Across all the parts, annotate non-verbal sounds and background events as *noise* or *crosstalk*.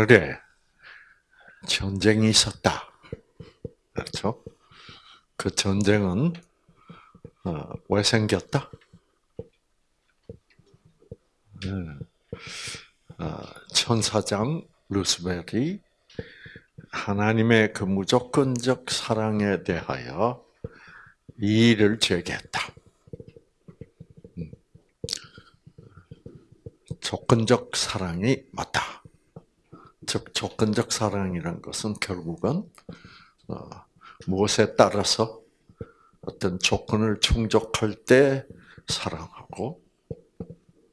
하늘에 전쟁이 있었다. 그렇죠? 그 전쟁은 어, 왜 생겼다? 네. 어, 천사장 루스벨이 하나님의 그 무조건적 사랑에 대하여 이의를 제기했다. 음. 조건적 사랑이 맞다. 즉 조건적 사랑이란 것은 결국은 어, 무엇에 따라서 어떤 조건을 충족할 때 사랑하고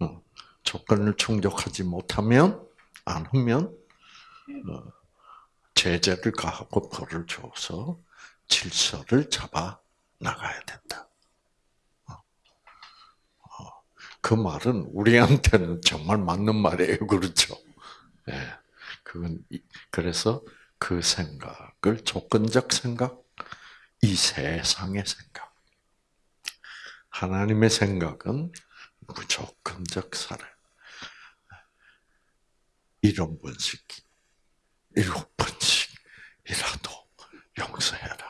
어, 조건을 충족하지 못하면 안 하면 어, 제재를 가하고 벌을 줘서 질서를 잡아 나가야 된다. 그 말은 우리한테는 정말 맞는 말이에요, 그렇죠? 예. 그건 그래서 그 생각을 조건적 생각, 이 세상의 생각. 하나님의 생각은 무조건적 사랑. 일원 번씩, 일곱 번씩이라도 용서해라.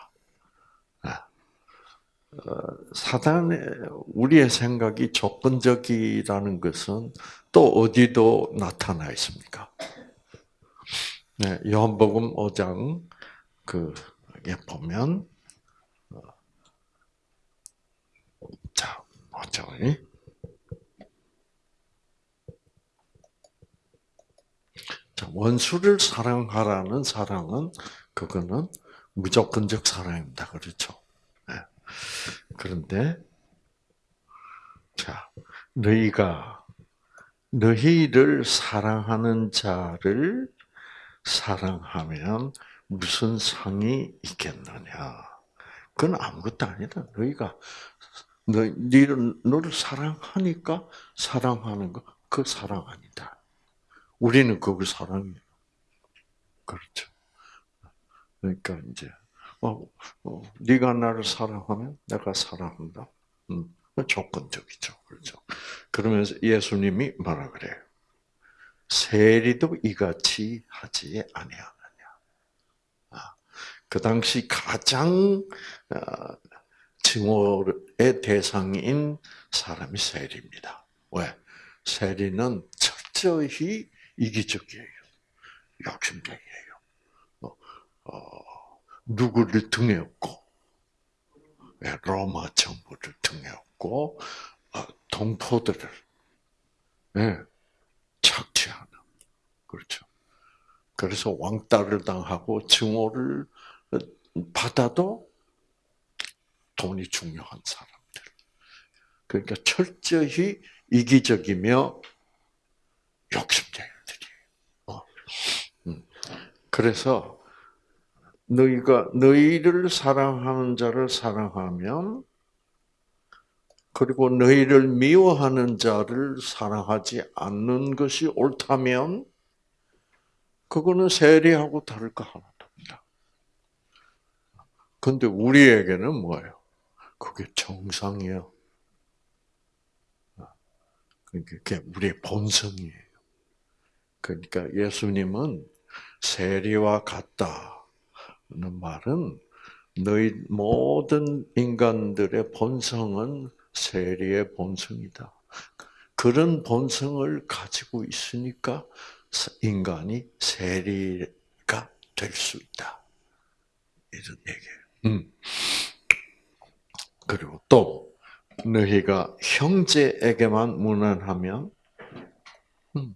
어, 사단의 우리의 생각이 조건적이라는 것은 또 어디도 나타나 있습니까? 네, 요한복음 5장 그에 보면 어, 자, 5장 자, 원수를 사랑하라는 사랑은 그거는 무조건적 사랑입니다. 그렇죠? 네. 그런데 자, 너희가 너희를 사랑하는 자를 사랑하면 무슨 상이 있겠느냐? 그건 아무것도 아니다. 너희가 너, 너를, 너를 사랑하니까 사랑하는 거, 그 사랑 아니다. 우리는 그걸 사랑해요. 그렇죠. 그러니까 이제 어, 어, 네가 나를 사랑하면 내가 사랑한다. 음, 조건적이죠, 그렇죠. 그러면서 예수님이 뭐라 그래요? 세리도 이같이 하지 아니하느냐. 아, 그 당시 가장 어, 증오의 대상인 사람이 세리입니다. 왜? 세리는 철저히 이기적이에요. 욕심쟁이에요. 어, 어, 누구를 등에 업고, 로마 정부를 등에 업고, 어, 동포들을, 네, 착취하는. 그렇죠. 그래서 왕따를 당하고 증오를 받아도 돈이 중요한 사람들. 그러니까 철저히 이기적이며 욕심쟁이들이에요. 어. 음. 그래서 너희가 너희를 사랑하는 자를 사랑하면 그리고 너희를 미워하는 자를 사랑하지 않는 것이 옳다면 그거는 세리하고 다를 거 하나도 없다. 근데 우리에게는 뭐예요? 그게 정상이에요. 그게 우리의 본성이에요. 그러니까 예수님은 세리와 같다는 말은 너희 모든 인간들의 본성은 세리의 본성이다. 그런 본성을 가지고 있으니까 인간이 세리가 될 수 있다. 이런 얘기예요. 음. 그리고 또 너희가 형제에게만 무난하면 음,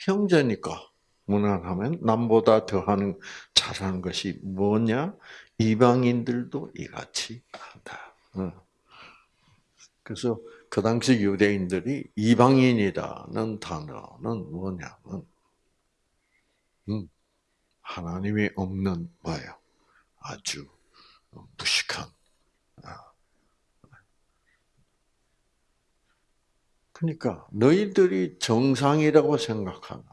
형제니까 무난하면 남보다 더하는 잘하는 것이 뭐냐? 이방인들도 이같이 한다. 어. 그래서 그 당시 유대인들이 이방인이라는 단어는 뭐냐면 음, 하나님이 없는 뭐예요? 아주 무식한. 아. 그러니까 너희들이 정상이라고 생각하면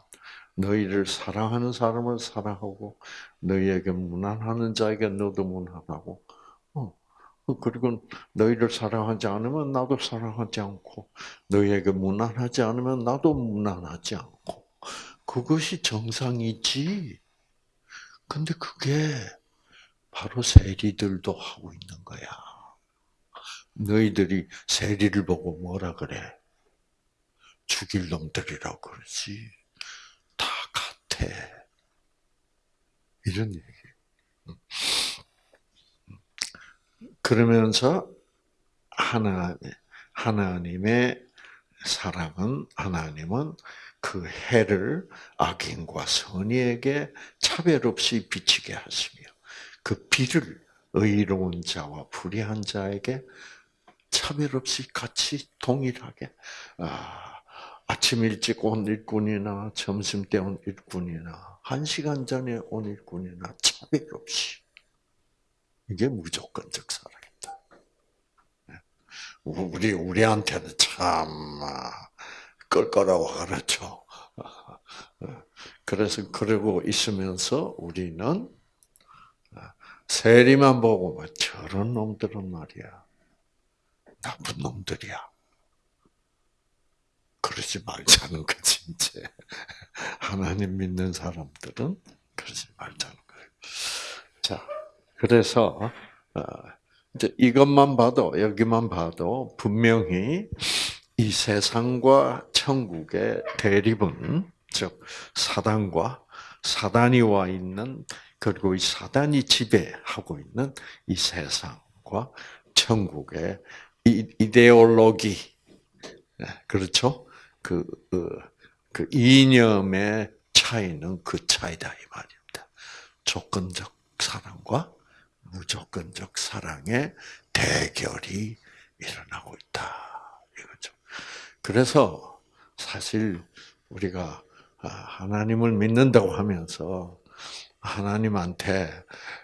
너희를 사랑하는 사람을 사랑하고 너희에게 무난하는 자에게 너도 무난하고 그리고 너희를 사랑하지 않으면 나도 사랑하지 않고 너희에게 무난하지 않으면 나도 무난하지 않고 그것이 정상이지. 근데 그게 바로 세리들도 하고 있는 거야. 너희들이 세리를 보고 뭐라 그래? 죽일 놈들이라고 그러지. 다 같아. 이런 얘기. 그러면서 하나 하나님의 사랑은 하나님은 그 해를 악인과 선의에게 차별 없이 비치게 하시며 그 비를 의로운 자와 불의한 자에게 차별 없이 같이 동일하게 아, 아침 일찍 온 일꾼이나 점심 때 온 일꾼이나 한 시간 전에 온 일꾼이나 차별 없이 이게 무조건적. 네. 우리 우리한테는 참 끌거라고 그렇죠. 그래서 그러고 있으면서 우리는 세리만 보고 뭐 저런 놈들은 말이야 나쁜 놈들이야. 그러지 말자는 거지 이제 하나님 믿는 사람들은 그러지 말자는 거예요. 자, 그래서 어, 이제 이것만 봐도 여기만 봐도 분명히 이 세상과 천국의 대립은 즉 사단과 사단이 와 있는 그리고 이 사단이 지배하고 있는 이 세상과 천국의 이데올로기 그렇죠? 그, 그, 그 이념의 차이는 그 차이다 이 말입니다. 조건적 사랑과 무조건적 사랑의 대결이 일어나고 있다 이거죠. 그래서 사실 우리가 아, 하나님을 믿는다고 하면서 하나님한테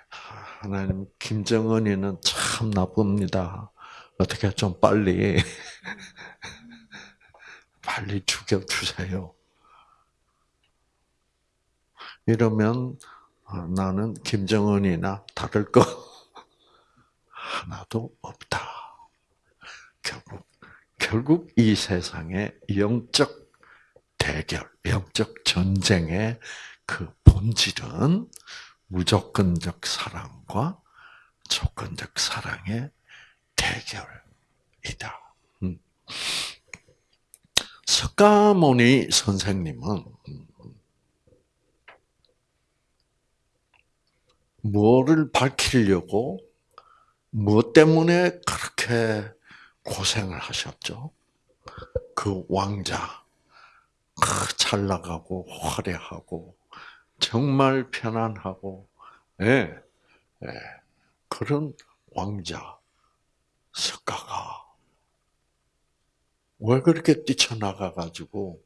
하나님 김정은이는 참 나쁩니다. 어떻게 좀 빨리 *laughs* 빨리 죽여 주세요. 이러면 어, 나는 김정은이나 다를 거 *laughs* 하나도 없다. 결국 결국 이 세상의 영적 대결, 영적 전쟁의 그 본질은 무조건적 사랑과 조건적 사랑의 대결이다. 음. 석가모니 선생님은 뭐를 밝히려고 무엇 때문에 그렇게 고생을 하셨죠? 그 왕자, 잘 나가고 화려하고 정말 편안하고 예, 예, 그런 왕자 석가가 왜 그렇게 뛰쳐나가 가지고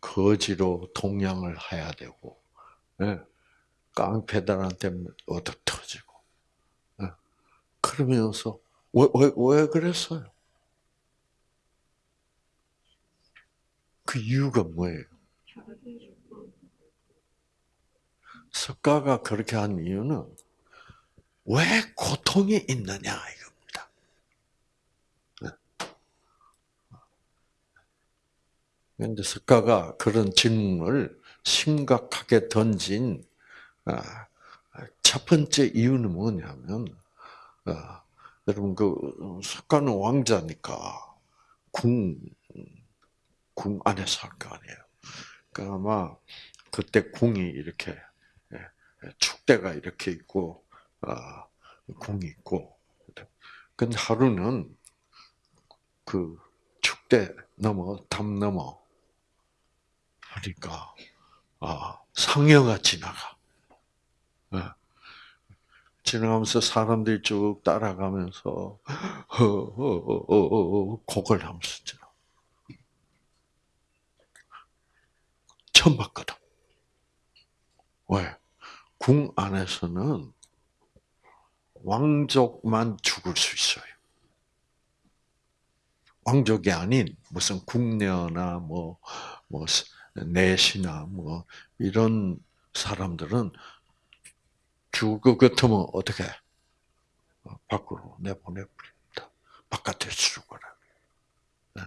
거지로 동양을 해야 되고 예, 깡패들한테 얻어 터지고 예, 그러면서 왜, 왜, 왜 그랬어요? 그 이유가 뭐예요? 석가가 그렇게 한 이유는 왜 고통이 있느냐 이겁니다. 그런데 네. 석가가 그런 질문을 심각하게 던진 아, 첫 번째 이유는 뭐냐면 아, 여러분 그 석가는 왕자니까 궁, 궁 안에 살거 아니에요. 그러니까 아마 그때 궁이 이렇게 축대가 이렇게 있고 아, 궁이 있고. 근데 하루는 그 축대 넘어 담 넘어 하니까 아 상여가 지나가. 네. 지나가면서 사람들이 쭉 따라가면서 곡을 하면서. 처음 봤거든. 왜? 궁 안에서는 왕족만 죽을 수 있어요. 왕족이 아닌 무슨 궁녀나 뭐, 뭐, 내시나 뭐, 이런 사람들은 죽을 것 같으면 어떻게? 밖으로 내보내버립니다. 바깥에 죽어라. 네.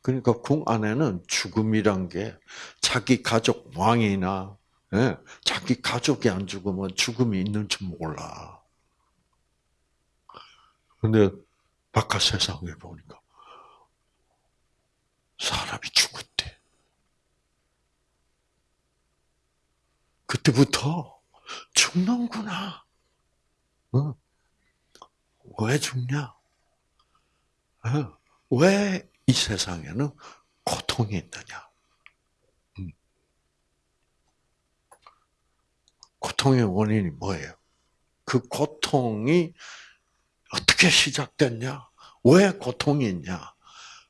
그러니까 궁 안에는 죽음이란 게 자기 가족 왕이나 예, 자기 가족이 안 죽으면 죽음이 있는 줄 몰라. 근데 바깥 세상에 보니까 사람이 죽었대. 그때부터 죽는구나. 어? 왜 죽냐? 어? 왜이 세상에는 고통이 있느냐? 음. 고통의 원인이 뭐예요? 그 고통이 어떻게 시작됐냐? 왜 고통이 있냐?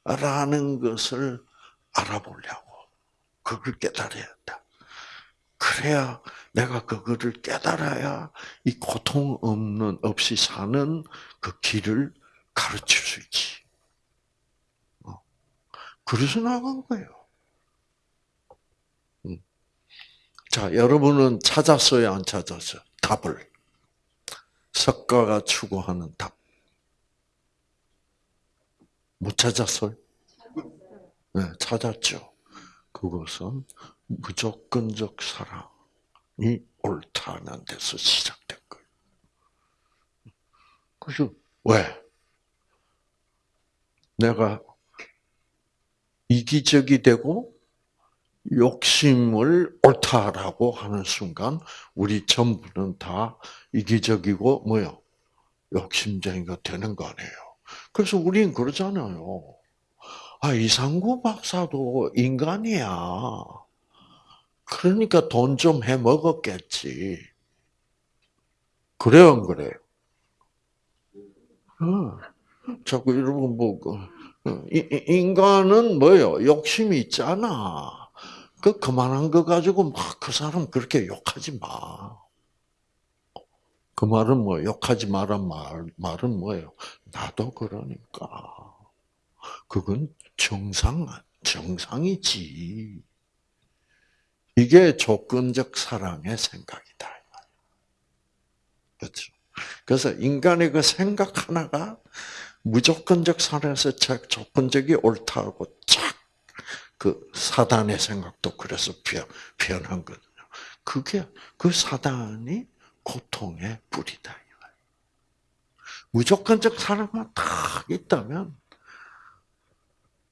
라는 것을 알아보려고. 그걸 깨달아야 한다. 그래야 내가 그거를 깨달아야 이 고통 없는, 없이 사는 그 길을 가르칠 수 있지. 어. 그래서 나간 거예요. 음. 자, 여러분은 찾았어요, 안 찾았어요? 답을. 석가가 추구하는 답. 못 찾았어요? 네, 찾았죠. 그것은 무조건적 사랑이 옳다는 데서 시작된 거예요. 그래서 왜? 내가 이기적이 되고 욕심을 옳다라고 하는 순간 우리 전부는 다 이기적이고 뭐요? 욕심쟁이가 되는 거 아니에요. 그래서 우리는 그러잖아요. 아, 이상구 박사도 인간이야. 그러니까 돈 좀 해 먹었겠지. 그래요, 안 그래요? 어. 자꾸 여러분 뭐 그, 어, 인간은 뭐요? 욕심이 있잖아. 그 그만한 거 가지고 막 그 사람 그렇게 욕하지 마. 그 말은 뭐 욕하지 마란 말 말은 뭐예요? 나도 그러니까. 그건 정상 정상이지. 이게 조건적 사랑의 생각이다. 그렇죠. 그래서 인간의 그 생각 하나가 무조건적 사랑에서 조건적이 옳다고 쫙그 사단의 생각도 그래서 변한 거거든요. 그게 그 사단이 고통의 뿌리다. 무조건적 사랑만 딱 있다면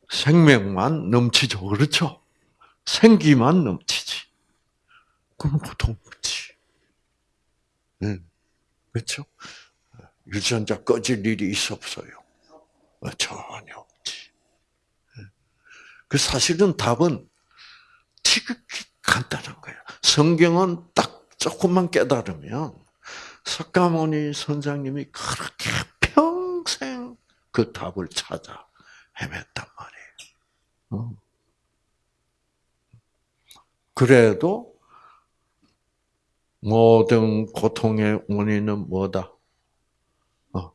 생명만 넘치죠. 그렇죠? 생기만 넘치지. 그럼 고통 없지. 응. 그렇죠? 유전자 꺼질 일이 있어 없어요? 어, 전혀 없지. 그 사실은 답은 지극히 간단한 거예요. 성경은 딱 조금만 깨달으면 석가모니 선장님이 그렇게 평생 그 답을 찾아 헤맸단 말이에요. 어. 그래도 모든 고통의 원인은 뭐다? 어,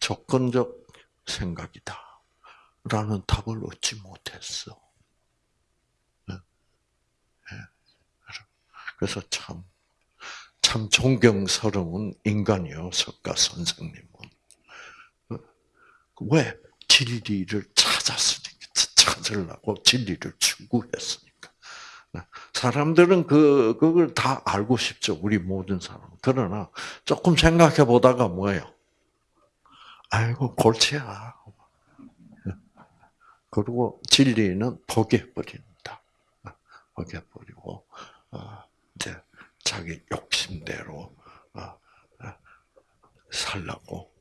조건적 생각이다. 라는 답을 얻지 못했어. 네. 네. 그래서 참, 참 존경스러운 인간이요, 석가 선생님은. 어, 왜? 진리를 찾았으니까, 찾으려고 진리를 추구했으니까. 네. 사람들은 그, 그걸 다 알고 싶죠. 우리 모든 사람. 그러나 조금 생각해 보다가 뭐예요? 아이고, 골치야. 네. 그리고 진리는 포기해버린다. 포기해버리고, 어, 이제 자기 욕심대로 어, 살라고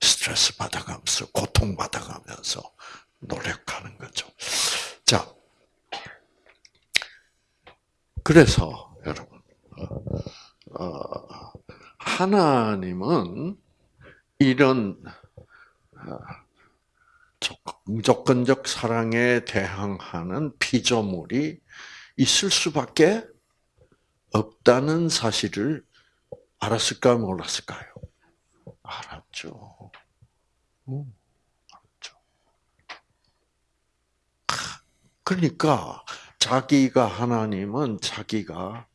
스트레스 받아가면서 고통 받아가면서 노력하는 거죠. 자, 그래서 여러분 어, 하나님은 이런 어, 무조건적 사랑에 대항하는 피조물이 있을 수밖에 없다는 사실을 알았을까요, 몰랐을까요? 알았죠. 알았죠. 그러니까 자기가 하나님은 자기가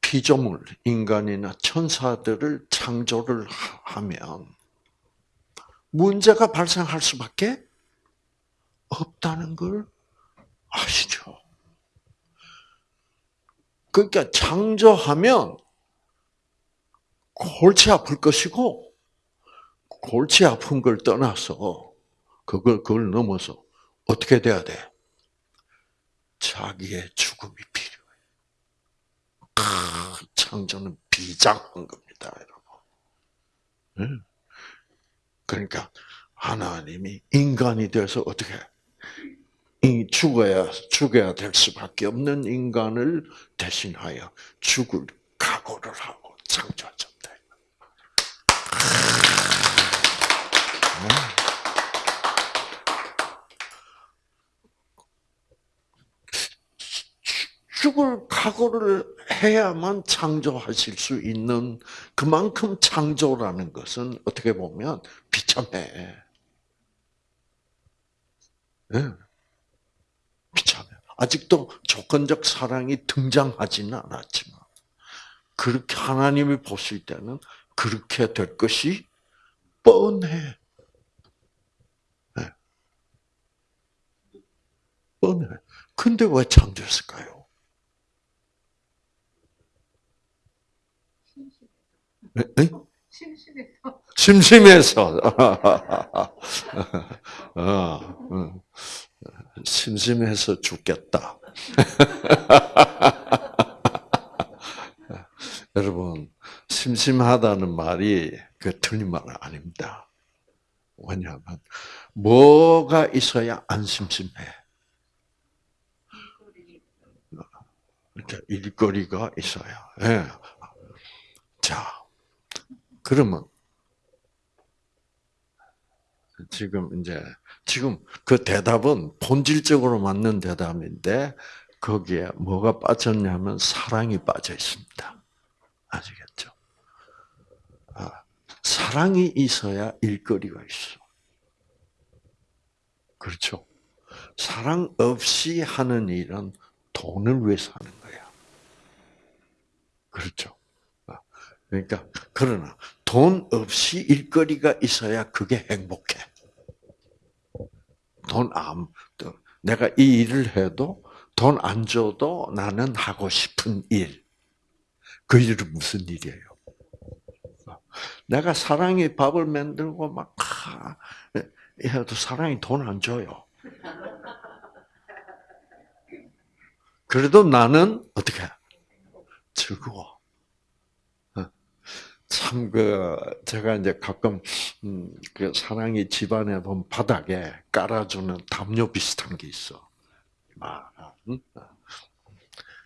피조물, 인간이나 천사들을 창조를 하면 문제가 발생할 수밖에 없다는 걸 아시죠? 그러니까 창조하면 골치 아플 것이고 골치 아픈 걸 떠나서 그걸 그걸 넘어서 어떻게 돼야 돼? 자기의 죽음이 필요해. 크, 창조는 비장한 겁니다, 여러분. 그러니까 하나님이 인간이 돼서 어떻게 죽어야 죽어야 될 수밖에 없는 인간을 대신하여 죽을 각오를 하고 창조하셨다. 죽을 각오를 해야만 창조하실 수 있는 그만큼 창조라는 것은 어떻게 보면 비참해. 네. 비참해. 아직도 조건적 사랑이 등장하지는 않았지만 그렇게 하나님이 보실 때는 그렇게 될 것이 뻔해. 네. 뻔해. 근데 왜 창조했을까요? 네? 심심해서. 심심해서. *laughs* 어, 심심해서 죽겠다. *laughs* 여러분, 심심하다는 말이 그 틀린 말은 아닙니다. 왜냐하면, 뭐가 있어야 안 심심해? 일거리가 있어요. 네. 자, 그러면 지금 이제 지금 그 대답은 본질적으로 맞는 대답인데 거기에 뭐가 빠졌냐면 사랑이 빠져 있습니다. 아시겠죠? 아, 사랑이 있어야 일거리가 있어. 그렇죠? 사랑 없이 하는 일은 돈을 위해서 하는 거야. 그렇죠? 그러니까 그러나 돈 없이 일거리가 있어야 그게 행복해. 돈 안, 내가 이 일을 해도 돈 안 줘도 나는 하고 싶은 일. 그 일은 무슨 일이에요? 내가 사랑이 밥을 만들고 막 해도 사랑이 돈 안 줘요. 그래도 나는 어떻게 즐거워. 참 그 제가 이제 가끔 음, 그 사랑이 집안에 보면 바닥에 깔아주는 담요 비슷한 게 있어. 막, 응?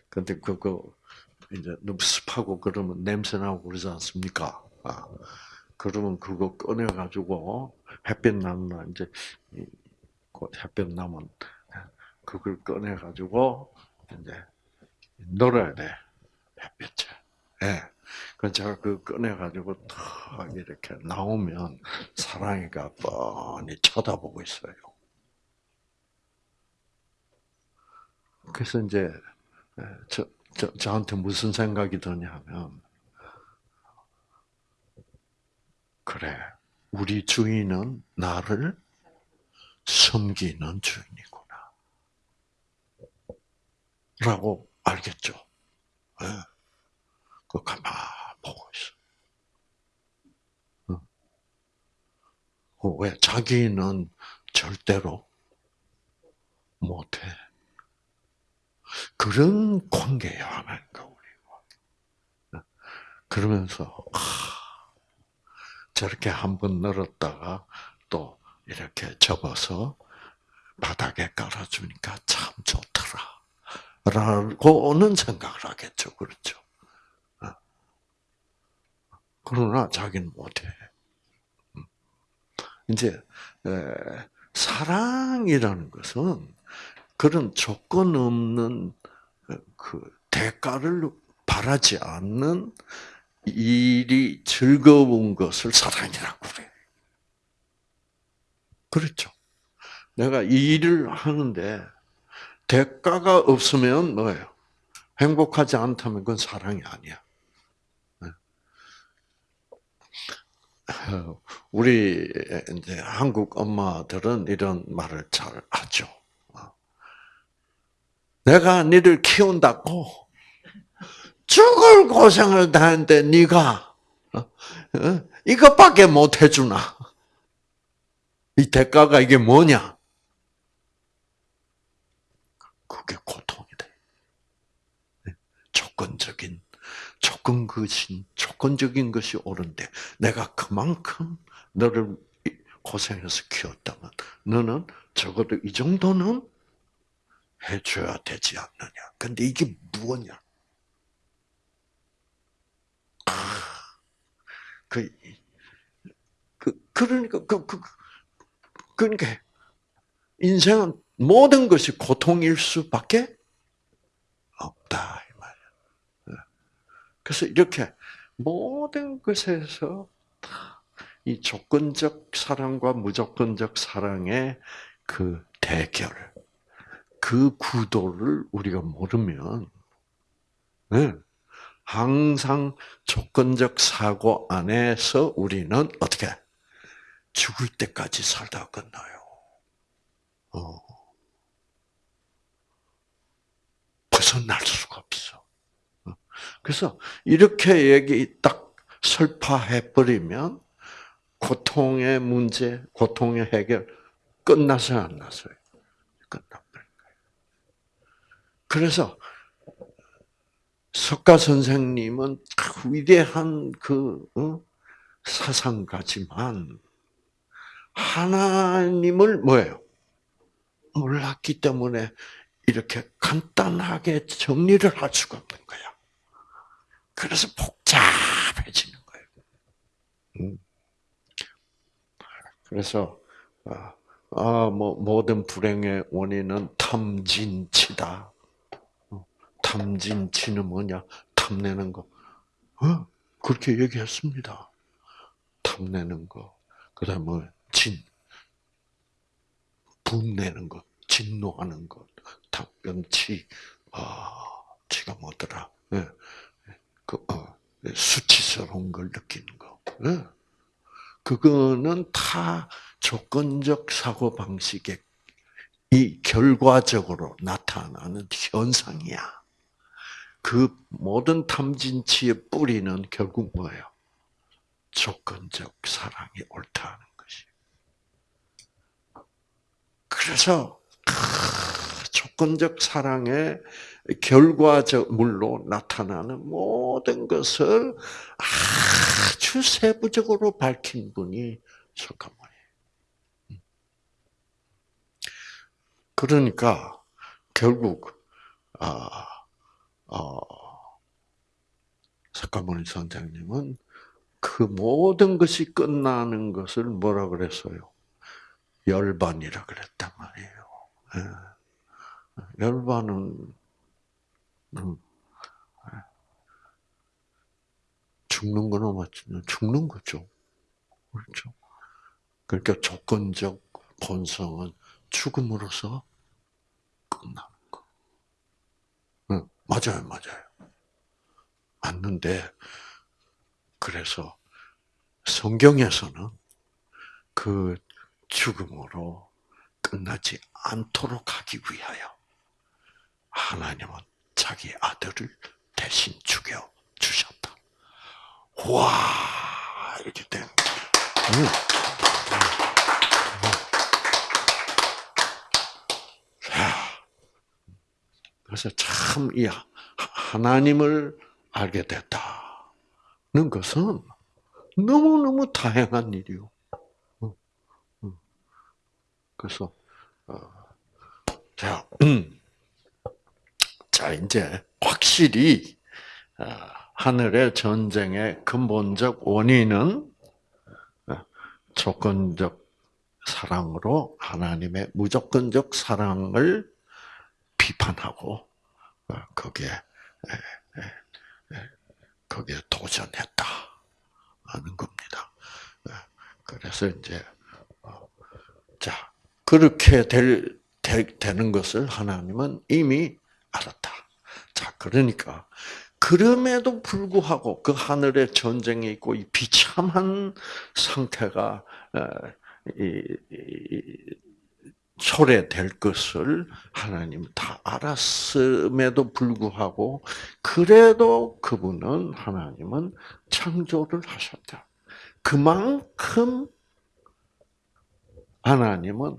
근데 그거 이제 너무 습하고 그러면 냄새 나고 그러지 않습니까? 아, 그러면 그거 꺼내 가지고 햇빛 나면 이제 햇빛 나면 그걸 꺼내 가지고 이제 놀아야 돼 햇빛에. 예. 그 제가 그 꺼내가지고 탁 이렇게 나오면 사랑이가 뻔히 쳐다보고 있어요. 그래서 이제 저, 저 저한테 무슨 생각이 드냐면 그래 우리 주인은 나를 섬기는 주인이구나. 라고 알겠죠. 네. 그 가만 보고 있어. 어. 왜? 자기는 절대로 못해. 그런 관계야, 하나님과 우리가. 그러면서, 아, 저렇게 한 번 늘었다가 또 이렇게 접어서 바닥에 깔아주니까 참 좋더라. 라고는 생각을 하겠죠. 그렇죠. 그러나 자기는 못해. 음. 이제 사랑이라는 것은 그런 조건 없는 그 대가를 바라지 않는 일이 즐거운 것을 사랑이라고 그래. 그렇죠. 내가 일을 하는데 대가가 없으면 뭐예요? 행복하지 않다면 그건 사랑이 아니야. *laughs* 우리 이제 한국 엄마들은 이런 말을 잘 하죠. 어. 내가 니를 키운다고 죽을 고생을 다했는데 네가 어? 이것밖에 못 해주나? 이 대가가 이게 뭐냐? 그게 고통이 돼. 네. 조건적인, 조건 것이, 조건적인 것이 옳은데, 내가 그만큼 너를 고생해서 키웠다면, 너는 적어도 이 정도는 해줘야 되지 않느냐. 근데 이게 무엇냐? 그, 그, 그러니까, 그, 그, 그러니까, 인생은 모든 것이 고통일 수밖에 없다. 그래서 이렇게 모든 것에서 이 조건적 사랑과 무조건적 사랑의 그 대결, 그 구도를 우리가 모르면, 네. 항상 조건적 사고 안에서 우리는 어떻게 죽을 때까지 살다 끝나요. 어. 벗어날 수가 없어. 어. 그래서 이렇게 얘기 딱 설파해 버리면 고통의 문제, 고통의 해결 끝나서요, 안 나서요? 그래서 석가 선생님은 위대한 그 어? 사상가지만 하나님을 뭐예요? 몰랐기 때문에 이렇게 간단하게 정리를 할 수가 없는 거야. 그래서 복잡해지는 거예요. 음. 그래서 아, 아, 뭐 모든 불행의 원인은 탐진치다. 탐진치는 뭐냐? 탐내는 거. 어? 그렇게 얘기했습니다. 탐내는 거. 그 다음에 뭐, 진. 분내는 것. 진노하는 것. 탐연치. 아, 치가 뭐더라. 예. 그, 어, 수치스러운 걸 느끼는 거. 예. 그거는 다 조건적 사고 방식의 이 결과적으로 나타나는 현상이야. 그 모든 탐진치의 뿌리는 결국 뭐예요? 조건적 사랑이 옳다는 것이. 그래서 조건적 사랑의 결과적물로 나타나는 모든 것을 아주 세부적으로 밝힌 분이 석가모니예요. 음. 그러니까 결국 아 어, 석가모니 선장님은 그 모든 것이 끝나는 것을 뭐라 그랬어요? 열반이라 그랬단 말이에요. 예. 열반은 음, 죽는 거는 맞죠? 죽는 거죠. 그렇죠. 그러니까 조건적 본성은 죽음으로써 끝나. 맞아요, 맞아요. 맞는데, 그래서 성경에서는 그 죽음으로 끝나지 않도록 하기 위하여 하나님은 자기 아들을 대신 죽여 주셨다. 와, 이렇게 된. 응. 그래서 참, 이 하나님을 알게 됐다는 것은 너무너무 다양한 일이요. 그래서, 어, 자, 음. 자, 이제 확실히, 어, 하늘의 전쟁의 근본적 원인은 어, 조건적 사랑으로 하나님의 무조건적 사랑을 비판하고 어, 거기에 거기에 도전했다 하는 겁니다. 어, 그래서 이제 어, 자 그렇게 될 되 는 것을 하나님은 이미 알았다. 자 그러니까 그럼에도 불구하고 그 하늘에 전쟁이 있고 이 비참한 상태가 어, 초래될 것을 하나님 다 알았음에도 불구하고 그래도 그분은 하나님은 창조를 하셨다. 그만큼 하나님은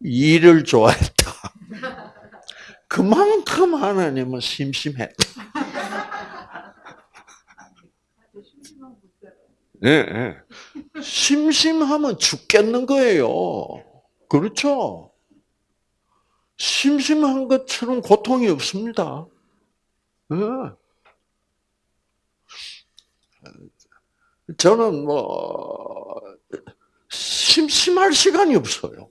일을 좋아했다. *laughs* 그만큼 하나님은 심심했다. 예, 네, 심심하면 죽겠는 거예요. 그렇죠? 심심한 것처럼 고통이 없습니다. 네. 저는 뭐 심심할 시간이 없어요.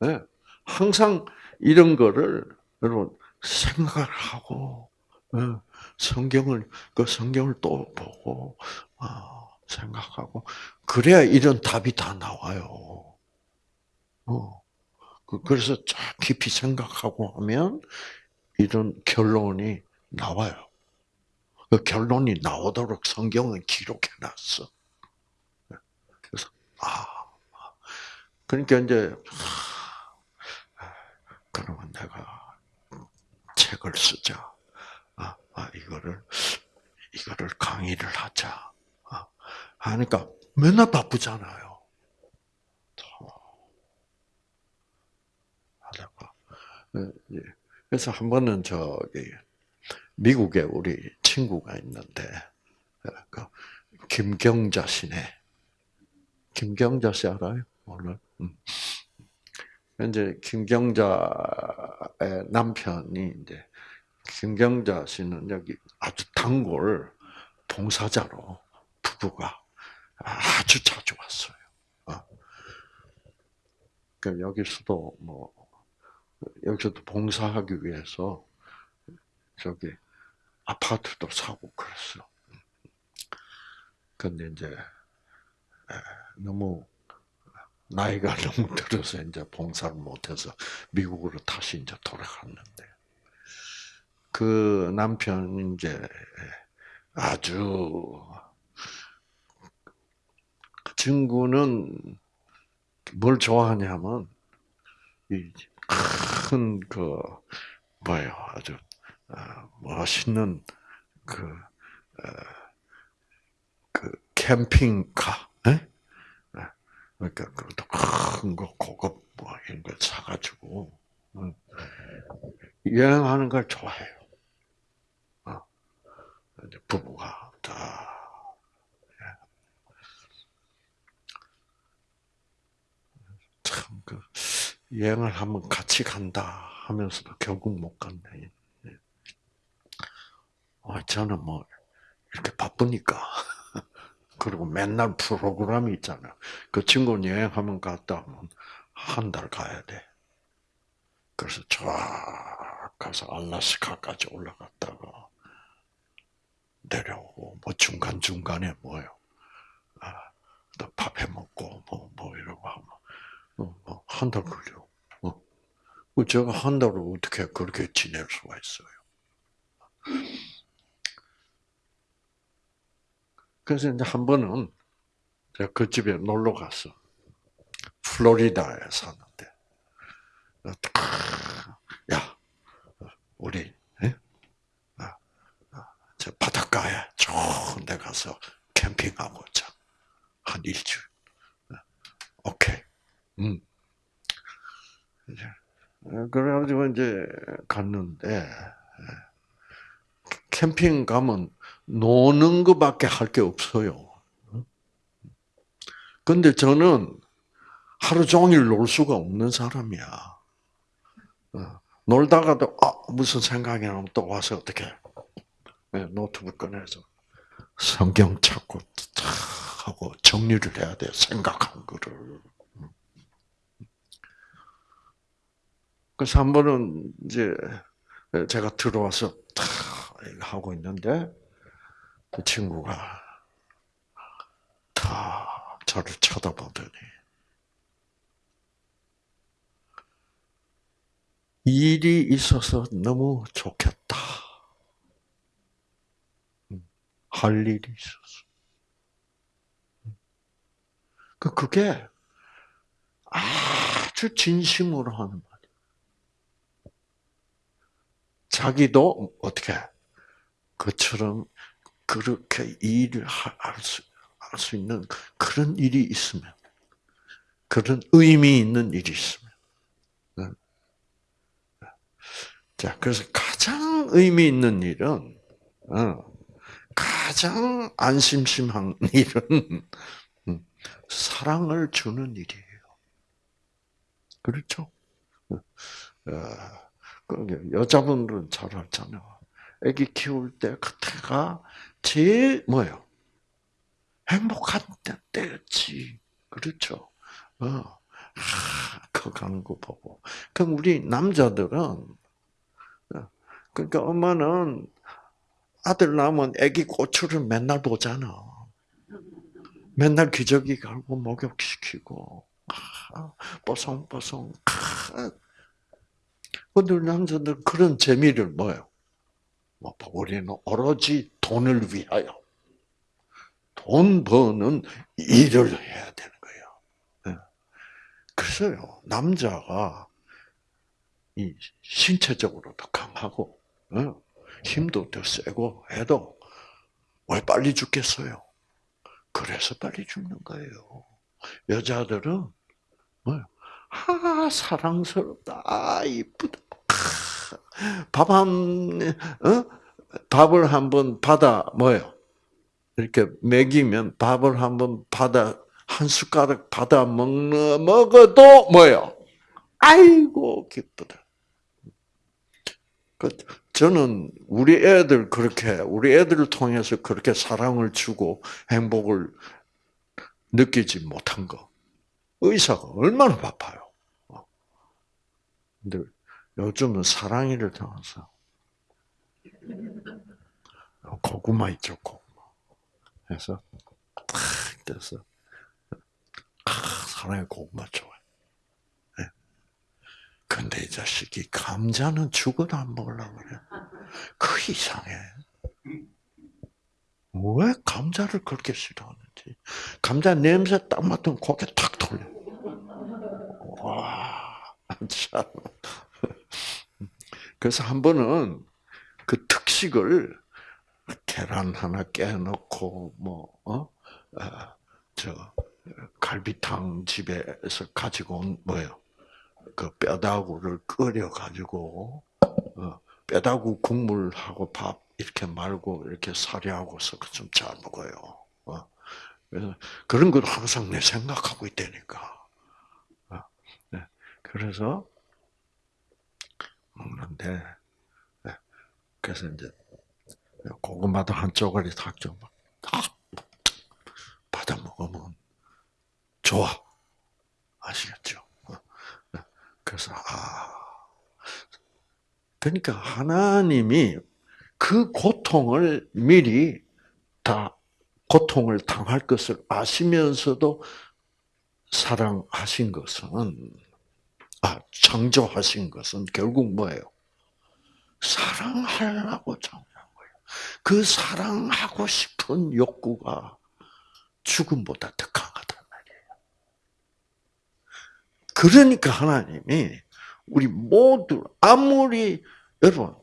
네. 항상 이런 거를 여러분 생각을 하고 네. 성경을 그 성경을 또 보고 아, 생각하고 그래야 이런 답이 다 나와요. 어. 그, 그래서 쫙 깊이 생각하고 하면 이런 결론이 나와요. 그 결론이 나오도록 성경은 기록해 놨어. 그래서, 아, 그러니까 이제, 그러면 내가 책을 쓰자. 아, 아 이거를, 이거를 강의를 하자. 아, 하니까 맨날 바쁘잖아요. 어, 예. 그래서 한 번은 저기 미국에 우리 친구가 있는데 어, 그 김경자 씨네. 김경자 씨 알아요? 오늘. 음. 이제 김경자의 남편이 이제 김경자 씨는 여기 아주 단골 봉사자로 부부가 아주 자주 왔어요. 어. 그 여기서도 뭐 여기서도 봉사하기 위해서 저기 아파트도 사고 그랬어. 근데 이제 너무 나이가 *laughs* 너무 들어서 이제 봉사를 못해서 미국으로 다시 이제 돌아갔는데 그 남편 이제 아주 그 친구는 뭘 좋아하냐면 이 큰그 뭐예요 아주 어, 멋있는 그, 어, 그 캠핑카, 에? 예? 그러니까 그것도 큰 거 고급 뭐 이런 걸 사가지고 여행하는 걸 좋아해요. 어. 부부가 다. 예. 참그 여행을 한번 같이 간다 하면서도 결국 못 갔네. 아, 저는 뭐 이렇게 바쁘니까 *laughs* 그리고 맨날 프로그램이 있잖아요. 그 친구는 여행하면 갔다 하면 한 달 가야 돼. 그래서 쫙 가서 알라스카까지 올라갔다가 내려오고 뭐 중간 중간에 뭐요. 아, 밥해 먹고 뭐뭐 뭐 이러고 하면 어, 뭐한 달 걸려. 어. 그 제가 한 달을 어떻게 그렇게 지낼 수가 있어요. 그래서 이제 한 번은 제가 그 집에 놀러 갔어. 플로리다에 사는데. 야, 우리, 아, 아, 저 바닷가에 좋은 데 가서 캠핑하고 자. 한 일주일. 오케이. 음. 그래가지고 이제 갔는데, 캠핑 가면 노는 것밖에 할 게 없어요. 근데 저는 하루 종일 놀 수가 없는 사람이야. 어, 놀다가도 아 무슨 생각이 나면 또 와서 어떻게 네, 노트북 꺼내서 성경 찾고 하고 정리를 해야 돼 생각한 거를. 그래서 한 번은 이제 제가 들어와서 하고 있는데 그 친구가 다 저를 쳐다보더니 일이 있어서 너무 좋겠다. 할 일이 있었어. 그 그게 아주 진심으로 하는 말이야. 자기도 어떻게 그처럼 그렇게 일을 할수 할수 있는 그런 일이 있으면 그런 의미 있는 일이 있으면 자 그래서 가장 의미 있는 일은 어, 가장 안심심한 *laughs* 일은 음, 사랑을 주는 일이에요. 그렇죠? 어, 그 여자분들은 잘 알잖아요. 아기 키울 때 그때가 제일 뭐예요? 행복한 때였지. 그렇죠? 어. 아, 그 가는 거 보고. 그럼 우리 남자들은 어, 그러니까 엄마는 아들 낳으면 아기 고추를 맨날 보잖아. 맨날 기저귀 갈고 목욕시키고 아, 뽀송뽀송. 근데 남자들 그런 재미를 뭐요? 뭐 우리는 오로지 돈을 위하여 돈 버는 일을 해야 되는 거예요. 예. 그래서요 남자가 이 신체적으로도 강하고 어, 힘도 더 세고 해도 왜 빨리 죽겠어요? 그래서 빨리 죽는 거예요. 여자들은? 아 사랑스럽다, 아 이쁘다. 밥한 어? 밥을 한번 받아 뭐요? 이렇게 먹이면 밥을 한번 받아 한 숟가락 받아 먹는 먹어도 뭐요? 아이고 기쁘다. 그 저는 우리 애들 그렇게 우리 애들을 통해서 그렇게 사랑을 주고 행복을 느끼지 못한 거 의사가 얼마나 바빠요. 근데 요즘은 사랑이를 통해서 고구마 있죠, 고구마. 그래서 탁 돼서 사랑의 고구마 좋아해. 근데 이 자식이 감자는 죽어도 안 먹으려고 그래. 그 이상해. 왜 감자를 그렇게 싫어하는지. 감자 냄새 딱 맡으면 고개 탁 돌려. 와, 참. 그래서 한 번은 그 특식을 계란 하나 깨놓고 뭐 어? 아, 저 갈비탕 집에서 가지고 온 뭐요? 그 뼈다구를 끓여 가지고 어, 뼈다구 국물하고 밥 이렇게 말고 이렇게 사리하고 섞어 좀잘 먹어요. 어. 그래서 그런 걸 항상 내 생각하고 있다니까. 어. 네. 그래서 먹는데 네. 그래서 이제 고구마도 한 쪼가리 탁좀 딱 받아 먹으면 좋아. 아시겠죠? 그래서 아 그러니까 하나님이 그 고통을 미리 다 고통을 당할 것을 아시면서도 사랑하신 것은 아 창조하신 것은 결국 뭐예요? 사랑하려고 창조한 거예요. 그 사랑하고 싶은 욕구가 죽음보다 더 강하단 말이에요. 그러니까 하나님이 우리 모두 아무리 여러분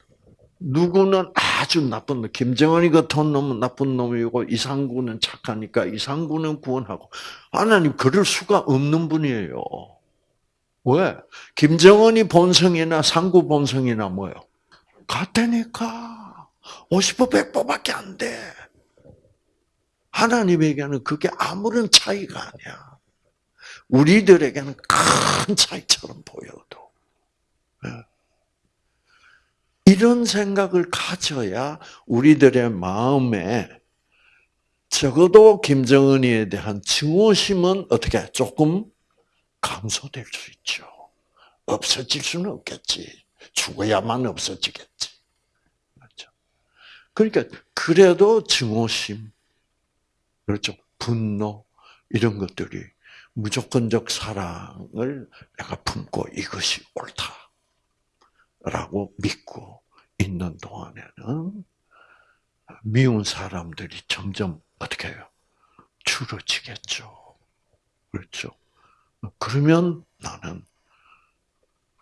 누구는 아주 나쁜 놈, 김정은이 같은 놈은 나쁜 놈이고 이상구는 착하니까 이상구는 구원하고 하나님 그럴 수가 없는 분이에요. 왜? 김정은이 본성이나 상구 본성이나 뭐요? 같다니까. 50% 100%밖에 안 돼. 하나님에게는 그게 아무런 차이가 아니야. 우리들에게는 큰 차이처럼 보여도. 예. 이런 생각을 가져야 우리들의 마음에 적어도 김정은이에 대한 증오심은 어떻게 조금 감소될 수 있죠. 없어질 수는 없겠지. 죽어야만 없어지겠지. 그렇죠. 그러니까 그래도 증오심, 그렇죠. 분노 이런 것들이 무조건적 사랑을 내가 품고 이것이 옳다라고 믿고 있는 동안에는 미운 사람들이 점점 어떻게 해요? 줄어지겠죠. 그렇죠. 그러면 나는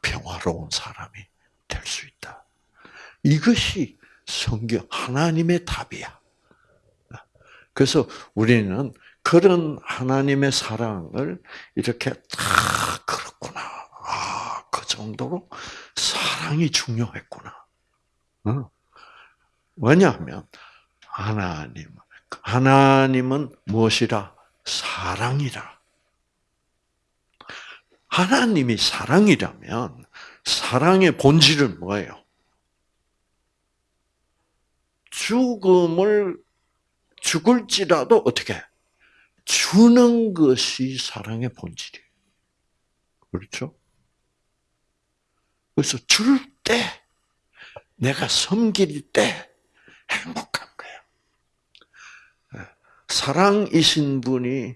평화로운 사람이 될 수 있다. 이것이 성경 하나님의 답이야. 그래서 우리는 그런 하나님의 사랑을 이렇게 다 그렇구나. 아, 그 정도로 사랑이 중요했구나. 왜냐하면 하나님, 하나님은 무엇이라? 사랑이라. 하나님이 사랑이라면 사랑의 본질은 뭐예요? 죽음을 죽을지라도 어떻게 주는 것이 사랑의 본질이에요. 그렇죠? 그래서 줄 때, 내가 섬길 때 행복한 거예요. 예. 사랑이신 분이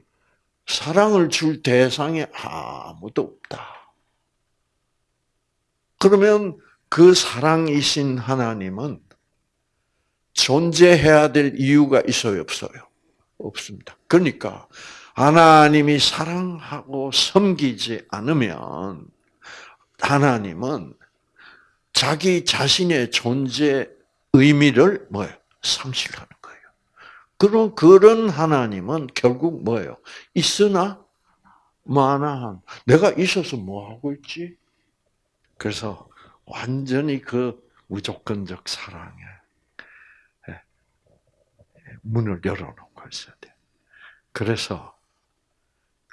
사랑을 줄 대상이 아무도 없다. 그러면 그 사랑이신 하나님은 존재해야 될 이유가 있어요, 없어요? 없습니다. 그러니까 하나님이 사랑하고 섬기지 않으면 하나님은 자기 자신의 존재 의미를 뭐예요? 상실하는 거예요. 그런 그런 하나님은 결국 뭐예요? 있으나 마나한 내가 있어서 뭐 하고 있지? 그래서 완전히 그 무조건적 사랑에 예, 문을 열어놓고 있어야 돼. 그래서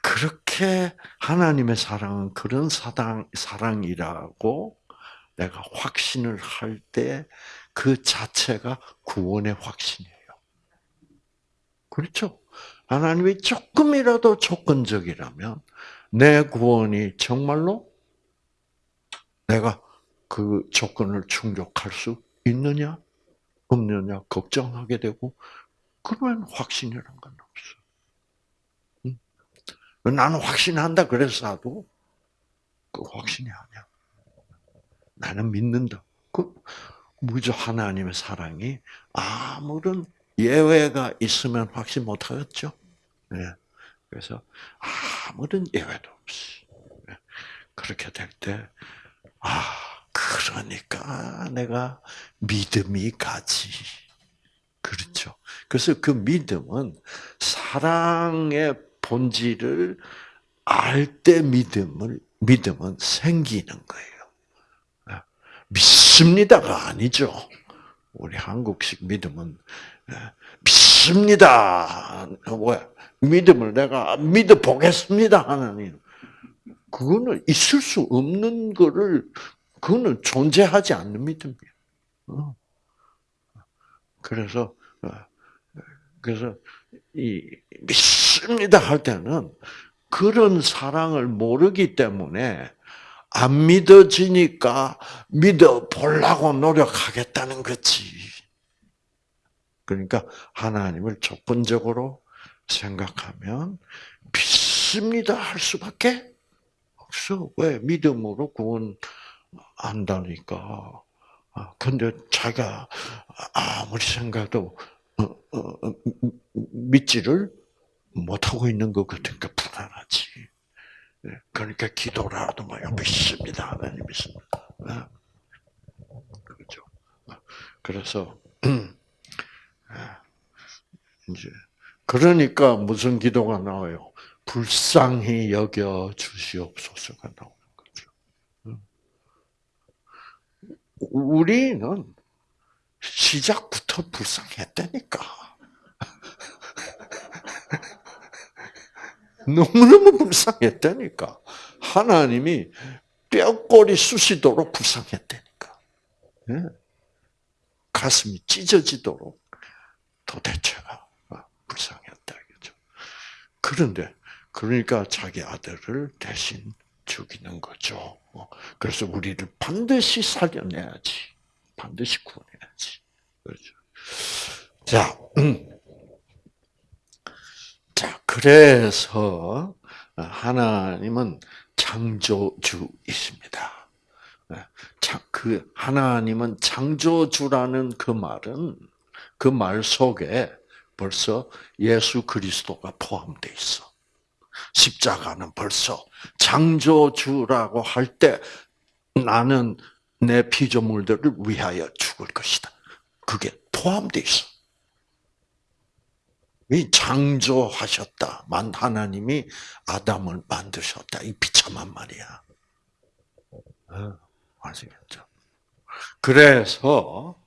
그렇게 하나님의 사랑은 그런 사랑 사랑이라고 내가 확신을 할 때 그 자체가 구원의 확신이에요. 그렇죠? 하나님이 조금이라도 조건적이라면 내 구원이 정말로 내가 그 조건을 충족할 수 있느냐 없느냐 걱정하게 되고 그러면 확신이란 건 없어. 나는 확신한다 그래서 나도 그 확신이 아니야. 나는 믿는다. 그 무조 하나님의 사랑이 아무런 예외가 있으면 확신 못 하겠죠. 네. 그래서 아무런 예외도 없이 네. 그렇게 될 때, 아 그러니까 내가 믿음이 가지. 그렇죠. 그래서 그 믿음은 사랑의 본질을 알 때 믿음을 믿음은 생기는 거예요. 믿습니다가 아니죠. 우리 한국식 믿음은 예, 믿습니다. 왜? 믿음을 내가 믿어 보겠습니다 하나님. 그거는 있을 수 없는 거를 그거는 존재하지 않는 믿음이에요. 어. 그래서 어, 그래서 이 믿습니다 할 때는 그런 사랑을 모르기 때문에 안 믿어지니까 믿어 보려고 노력하겠다는 거지. 그러니까 하나님을 조건적으로 생각하면 믿습니다 할 수밖에 없어. 왜? 믿음으로 구원한다니까. 아, 근데 자기가 아무리 생각도 어, 어, 믿지를 못하고 있는 것 같으니까 불안하지. 예, 그러니까 기도라도 뭐 믿습니다. 하나님 믿습니다. 예. 그렇죠. 그래서 *clears throat* 예. 이제 그러니까 무슨 기도가 나와요? 불쌍히 여겨 주시옵소서가 나오는 거죠. 우리는 시작부터 불쌍했다니까. *laughs* 너무너무 불쌍했다니까. 하나님이 뼈꼬리 쑤시도록 불쌍했다니까. 예. 가슴이 찢어지도록 도대체가 불쌍했다. 그런데, 그러니까 자기 아들을 대신 죽이는 거죠. 그래서 우리를 반드시 살려내야지. 반드시 구원해야지. 그렇죠. 자, 음. 자, 그래서 하나님은 창조주이십니다. 그 하나님은 창조주라는 그 말은 그 말 속에 벌써 예수 그리스도가 포함되어 있어. 십자가는 벌써 창조주라고 할 때 나는 내 피조물들을 위하여 죽을 것이다. 그게 포함되어 있어. 이 창조하셨다. 만 하나님이 아담을 만드셨다. 이 비참한 말이야. 어, 아시겠죠? 그래서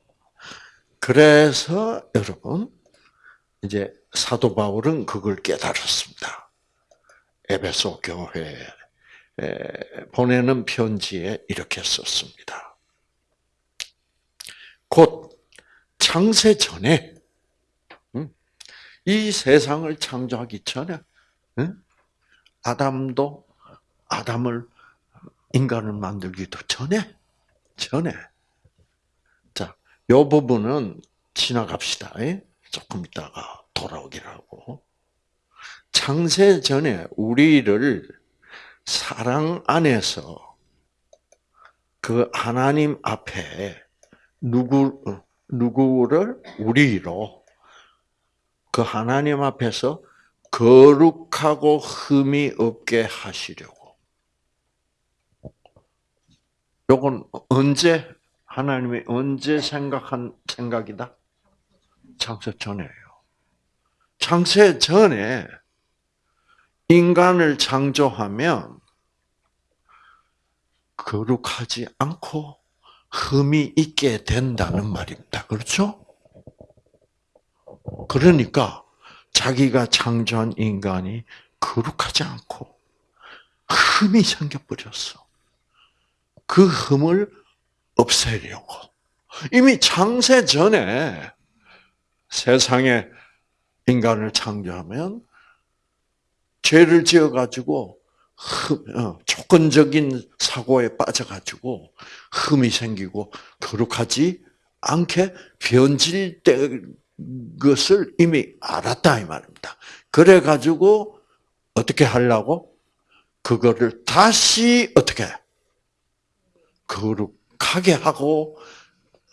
그래서 여러분 이제 사도 바울은 그걸 깨달았습니다. 에베소 교회에 보내는 편지에 이렇게 썼습니다. 곧 창세 전에 이 세상을 창조하기 전에 아담도 아담을 인간을 만들기도 전에 전에 자, 요 부분은 지나갑시다. 조금 있다가 돌아오기를 하고 창세 전에 우리를 사랑 안에서 그 하나님 앞에 누구 누구를 우리로 그 하나님 앞에서 거룩하고 흠이 없게 하시려고. 요건 언제 하나님이 언제 생각한 생각이다? 창세 전에요. 창세 전에 인간을 창조하면 거룩하지 않고 흠이 있게 된다는 말입니다. 그렇죠? 그러니까 자기가 창조한 인간이 거룩하지 않고 흠이 생겨버렸어. 그 흠을 없애려고. 이미 창세 전에 세상에 인간을 창조하면 죄를 지어가지고 어, 조건적인 사고에 빠져가지고 흠이 생기고 거룩하지 않게 변질될 것을 이미 알았다 이 말입니다. 그래 가지고 어떻게 하려고 그거를 다시 어떻게 거룩하게 하고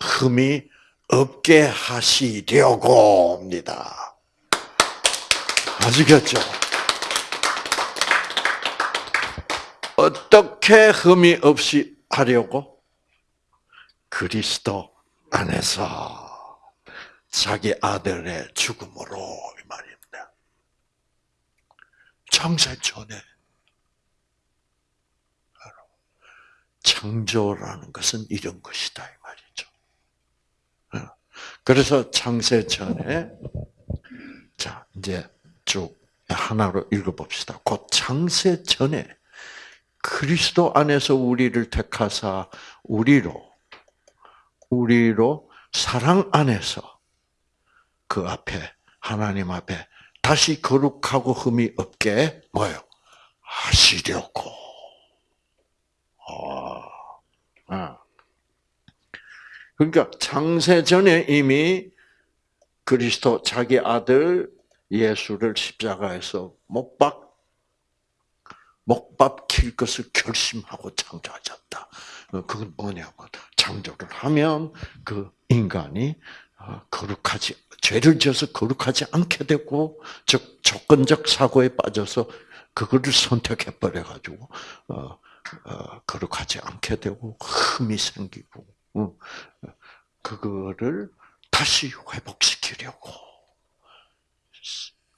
흠이 없게 하시려고 합니다. 아시겠죠? 어떻게 흠이 없이 하려고? 그리스도 안에서 자기 아들의 죽음으로 이 말입니다. 창세 전에 창조라는 것은 이런 것이다 이 말이죠. 어. 그래서 창세 전에 자 이제 쭉 하나로 읽어봅시다. 곧 창세 전에 그리스도 안에서 우리를 택하사 우리로 우리로 사랑 안에서 그 앞에 하나님 앞에 다시 거룩하고 흠이 없게 뭐요 하시려고. 아, 아. 그러니까 창세 전에 이미 그리스도 자기 아들 예수를 십자가에서 못 박 목밥 킬 것을 결심하고 창조하셨다. 그건 뭐냐면 창조를 하면 그 인간이 어, 거룩하지 죄를 지어서 거룩하지 않게 되고 즉 조건적 사고에 빠져서 그거를 선택해 버려 가지고 어, 어, 거룩하지 않게 되고 흠이 생기고 어, 그거를 다시 회복시키려고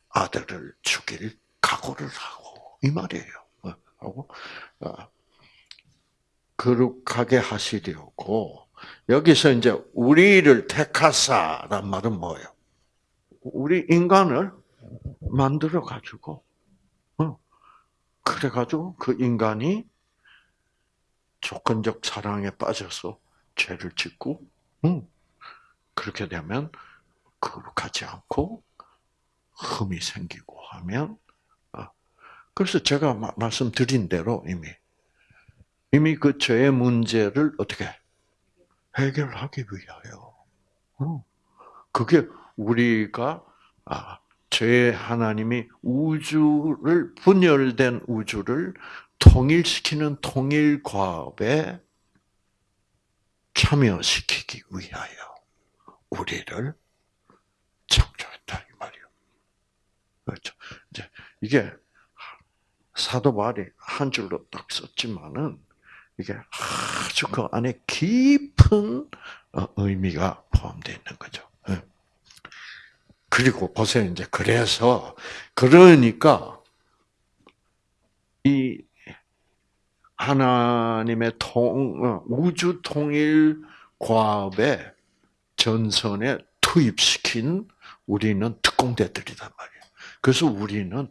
아들을 죽일 각오를 하고 이 말이에요. 어, 하고 어, 거룩하게 하시려고 여기서 이제 우리를 택하사란 말은 뭐예요? 우리 인간을 만들어 가지고 어, 그래 가지고 그 인간이 조건적 사랑에 빠져서 죄를 짓고 그렇게 되면 거룩하지 않고 흠이 생기고 하면 어, 그래서 제가 말씀드린 대로 이미 이미 그 죄의 문제를 어떻게 해결하기 위하여. 어. 그게 우리가 아, 죄 하나님이 우주를 분열된 우주를 통일시키는 통일 과업에 참여시키기 위하여 우리를 창조했다 이 말이요. 그렇죠. 이제 이게 사도 바울이 한 줄로 딱 썼지만은 이게 아주 그 안에 깊은 어, 의미가 포함되어 있는 거죠. 예. 그리고 보세요. 이제 그래서 그러니까 이 하나님의 통 어, 우주 통일 과업의 전선에 투입시킨 우리는 특공대들이단 말이에요. 그래서 우리는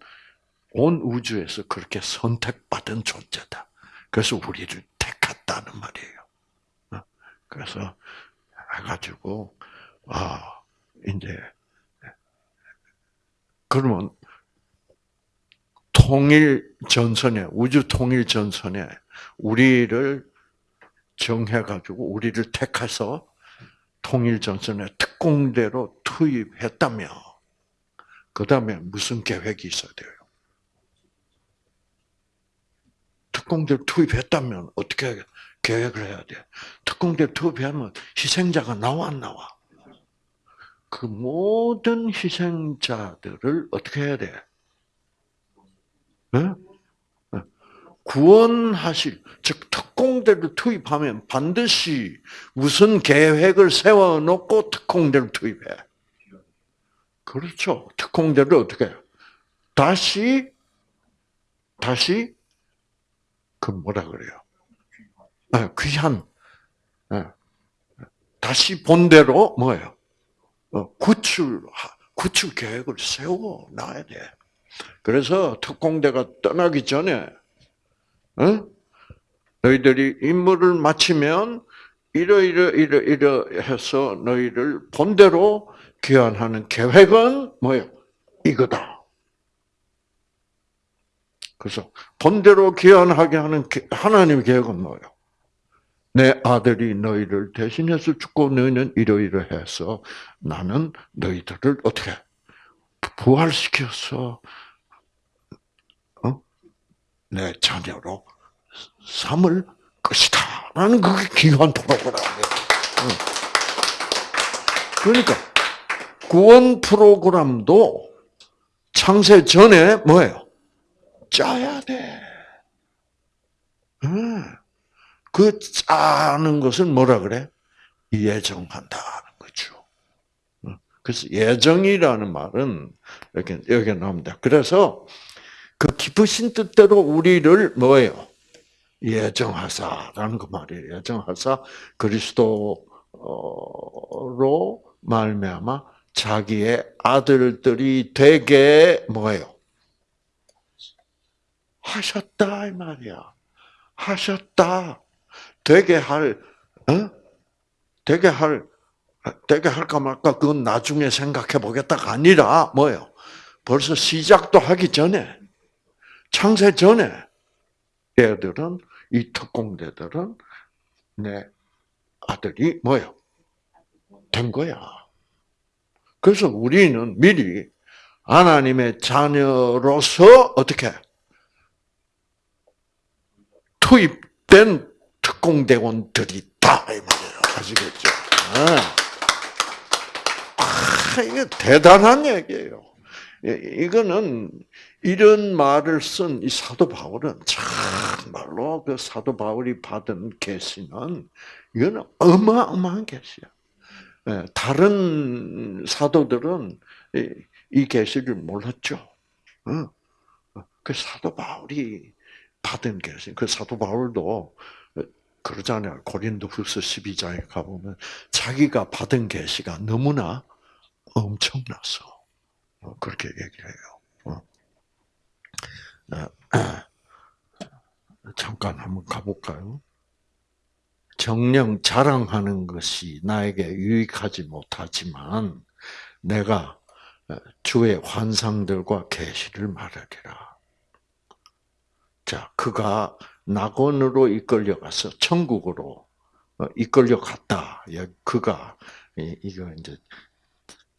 온 우주에서 그렇게 선택받은 존재다. 그래서 우리를 택했다는 말이에요. 어, 그래서 해가지고 아 이제 그러면 통일 전선에 우주 통일 전선에 우리를 정해가지고 우리를 택해서 통일 전선에 특공대로 투입했다며 그 다음에 무슨 계획이 있어야 돼요? 특공대를 투입했다면 어떻게 계획을 해야 돼? 특공대 투입하면 희생자가 나와 안 나와? 그 모든 희생자들을 어떻게 해야 돼? 네? 구원하실, 즉, 특공대를 투입하면 반드시 무슨 계획을 세워놓고 특공대를 투입해. 그렇죠. 특공대를 어떻게 해요? 다시, 다시, 그 뭐라 그래요? 아, 귀한, 예. 다시 본대로 뭐예요? 어, 구출, 구출 계획을 세워 놔야 돼. 그래서 특공대가 떠나기 전에, 어? 너희들이 임무를 마치면 이러 이러 이러 해서 너희를 본대로 귀환하는 계획은 뭐예요? 이거다. 그래서 본대로 귀환하게 하는 하나님의 계획은 뭐예요? 내 아들이 너희를 대신해서 죽고 너희는 이러이러 해서 나는 너희들을 어떻게 부활시켜서 어? 내 자녀로 삼을 것이다. 라는 그게 귀한 프로그램이에요. 그러니까 구원 프로그램도 창세 전에 뭐예요? 짜야 돼. 그 짜는 것은 뭐라 그래? 예정한다는 거죠. 그래서 예정이라는 말은 이렇게 여기 나옵니다. 그래서 그 기쁘신 뜻대로 우리를 뭐예요? 예정하사라는 그 말이에요. 예정하사 그리스도로 말미암아 자기의 아들들이 되게 뭐예요? 하셨다 이 말이야. 하셨다. 되게 할, 어? 되게 할, 되게 할까 말까 그건 나중에 생각해 보겠다가 아니라 뭐예요? 벌써 시작도 하기 전에 창세 전에 얘들은 이 특공대들은 내 아들이 뭐예요? 된 거야. 그래서 우리는 미리 하나님의 자녀로서 어떻게 투입된 특공대원들이 있다 이 말이에요. 아시겠죠? 네. 아, 이게 대단한 얘기예요. 이거는 이런 말을 쓴 이 사도 바울은 정말로 그 사도 바울이 받은 계시는 이거는 어마어마한 계시야. 예, 다른 사도들은 이 계시를 몰랐죠. 어? 그 사도 바울이 받은 계시. 그 사도 바울도 그러잖아요. 고린도 후서 12장에 가보면 자기가 받은 계시가 너무나 엄청나서 어, 그렇게 얘기를 해요. *clears throat* 잠깐 한번 가볼까요? 정령 자랑하는 것이 나에게 유익하지 못하지만 내가 주의 환상들과 계시를 말하리라. 자, 그가 낙원으로 이끌려가서 천국으로 어, 이끌려 갔다. 그가 이거 이제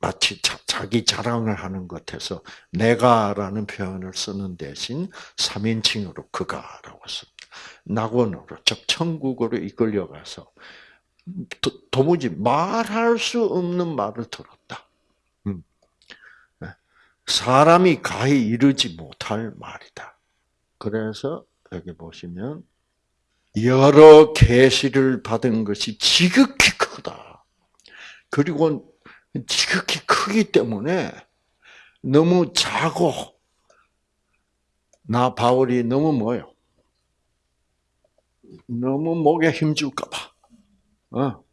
마치 자, 기 자랑을 하는 것에서 내가라는 표현을 쓰는 대신 3인칭으로 그가라고 씁니다. 낙원으로, 즉 천국으로 이끌려가서 도, 도무지 말할 수 없는 말을 들었다. 음. 네. 사람이 가히 이르지 못할 말이다. 그래서 여기 보시면 여러 계시를 받은 것이 지극히 크다. 그리고 지극히 크기 때문에 너무 작고 나 바울이 너무 뭐요? 너무 목에 힘줄까봐. 어.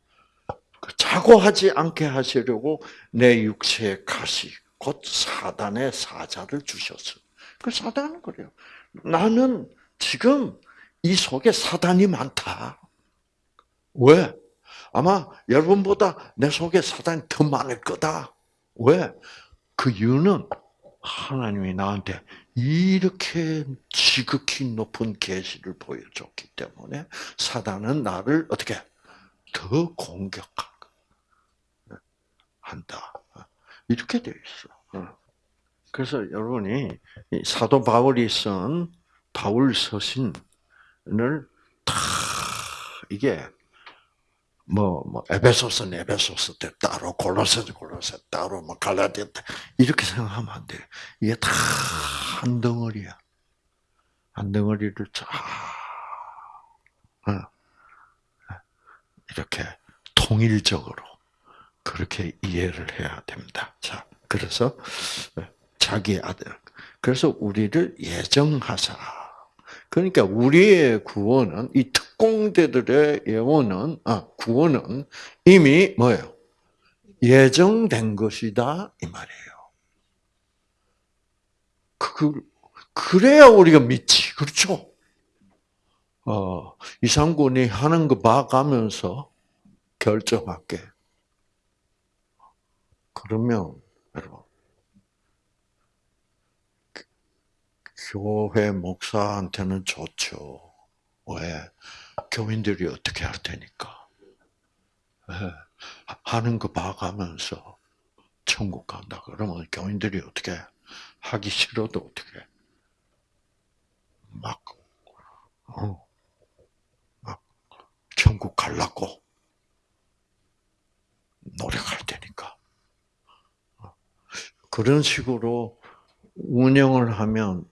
자고하지 않게 하시려고 내 육체의 가시, 곧 사단의 사자를 주셨어. 그 사단은 그래요. 나는 지금 이 속에 사단이 많다. 왜? 아마 여러분보다 내 속에 사단이 더 많을 거다. 왜? 그 이유는 하나님이 나한테 이렇게 지극히 높은 계시를 보여줬기 때문에 사단은 나를 어떻게 더 공격한다. 이렇게 되어 있어. 그래서 여러분이 사도 바울이 쓴 바울 서신을 다 이게 뭐, 뭐 에베소서는 에베소서 때 따로 골로새는 골로새 따로 뭐 갈라디아 때 이렇게 생각하면 안 돼. 이게 다 한 덩어리야. 한 덩어리를 쫙 어. 이렇게 통일적으로 그렇게 이해를 해야 됩니다. 자, 그래서 자기 아들. 그래서 우리를 예정하사. 그러니까 우리의 구원은 이 특공대들의 예원은 아 구원은 이미 뭐예요? 예정된 것이다 이 말이에요. 그 그래야 우리가 믿지 그렇죠? 어 이상군이 하는 거 봐가면서 결정할게. 그러면 여러분 교회 목사한테는 좋죠. 왜? 교인들이 어떻게 할 테니까. 네. 하는 거 봐가면서 천국 간다. 그러면 교인들이 어떻게 하기 싫어도 어떻게 막, 어, 막 천국 갈라고 노력할 테니까. 그런 식으로 운영을 하면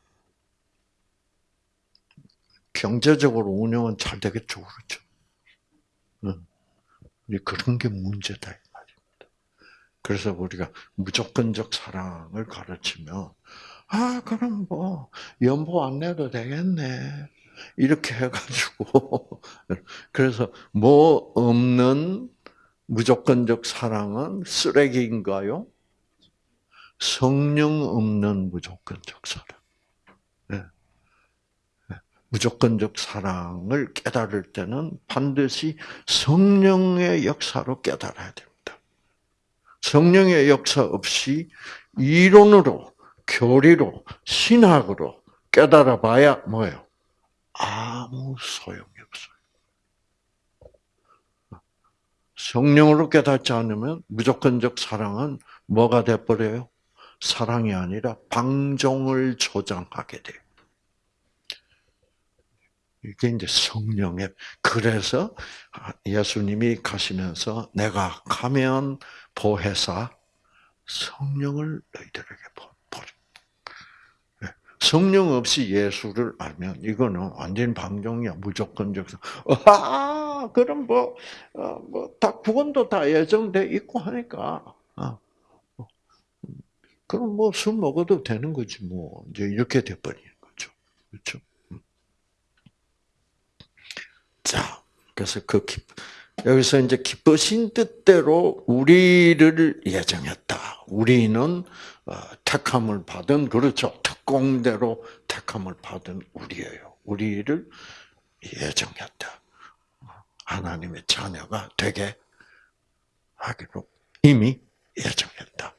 경제적으로 운영은 잘 되겠죠, 그렇죠? 응. 그런 게 문제다 이 말입니다. 그래서 우리가 무조건적 사랑을 가르치면 아 그럼 뭐 연보 안 내도 되겠네 이렇게 해가지고 *laughs* 그래서 뭐 없는 무조건적 사랑은 쓰레기인가요? 성령 없는 무조건적 사랑. 무조건적 사랑을 깨달을 때는 반드시 성령의 역사로 깨달아야 됩니다. 성령의 역사 없이 이론으로, 교리로, 신학으로 깨달아 봐야 뭐예요? 아무 소용이 없어요. 성령으로 깨닫지 않으면 무조건적 사랑은 뭐가 돼버려요? 사랑이 아니라 방종을 조장하게 돼요. 이게 이제 성령의 그래서 예수님이 가시면서 내가 가면 보혜사 성령을 너희들에게 보리. 네. 성령 없이 예수를 알면 이거는 완전 방종이야 무조건적. 아 그럼 뭐뭐다 구원도 다 예정돼 있고 하니까. 어. 그럼 뭐 술 먹어도 되는 거지 뭐 이제 이렇게 돼버리는 거죠. 그렇죠? 음. 자, 그래서 그 기, 여기서 이제 기쁘신 뜻대로 우리를 예정했다. 우리는 어, 택함을 받은 그렇죠. 특공대로 택함을 받은 우리예요. 우리를 예정했다. 하나님의 자녀가 되게 하기로 이미 예정했다.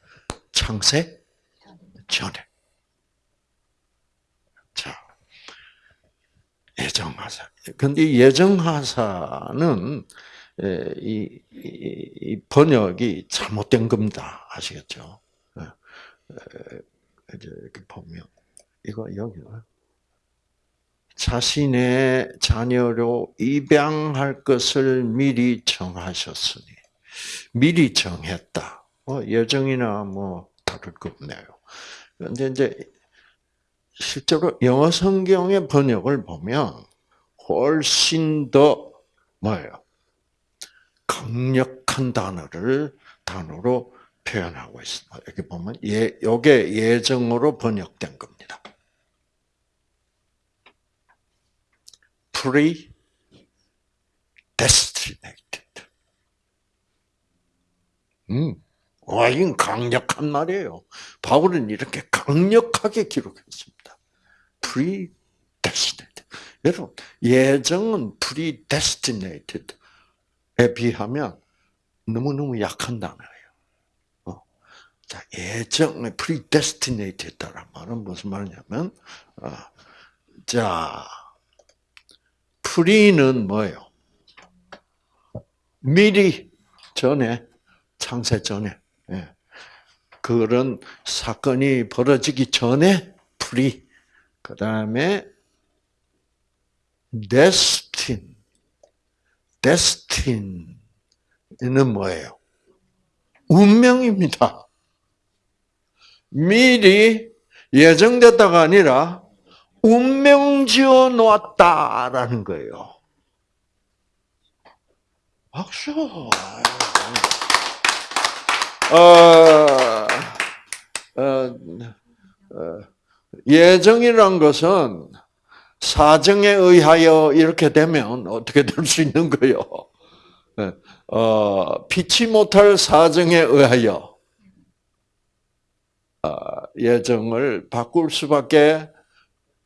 창세 전에. 예정하사. 근데 예정하사는 이, 이, 이, 번역이 잘못된 겁니다. 아시겠죠? 이렇게 보면 이거 여기가 자신의 자녀로 입양할 것을 미리 정하셨으니 미리 정했다. 뭐 예정이나 뭐 다를 거 없네요. 근데 이제 실제로 영어 성경의 번역을 보면 훨씬 더 뭐예요? 강력한 단어를 단어로 표현하고 있습니다. 여기 보면 예, 요게 예정으로 번역된 겁니다. predestinated. 음, 와, 이건 강력한 말이에요. 바울은 이렇게 강력하게 기록했습니다. predestinated. 여러분, 예정은 predestinated에 비하면 너무너무 약한 단어예요. 어. 자, 예정, predestinated라는 말은 무슨 말이냐면, 어, 자, pre는 뭐예요? 미리 전에 창세 전에 예. 그런 사건이 벌어지기 전에 pre 그 다음에 destine destine은 뭐예요? 운명입니다. 미리 예정됐다가 아니라 운명 지어 놓았다라는 거예요. 박수. 어, 어, 어, 예정이란 것은 사정에 의하여 이렇게 되면 어떻게 될 수 있는 거요? 어, 피치 못할 사정에 의하여 어, 예정을 바꿀 수밖에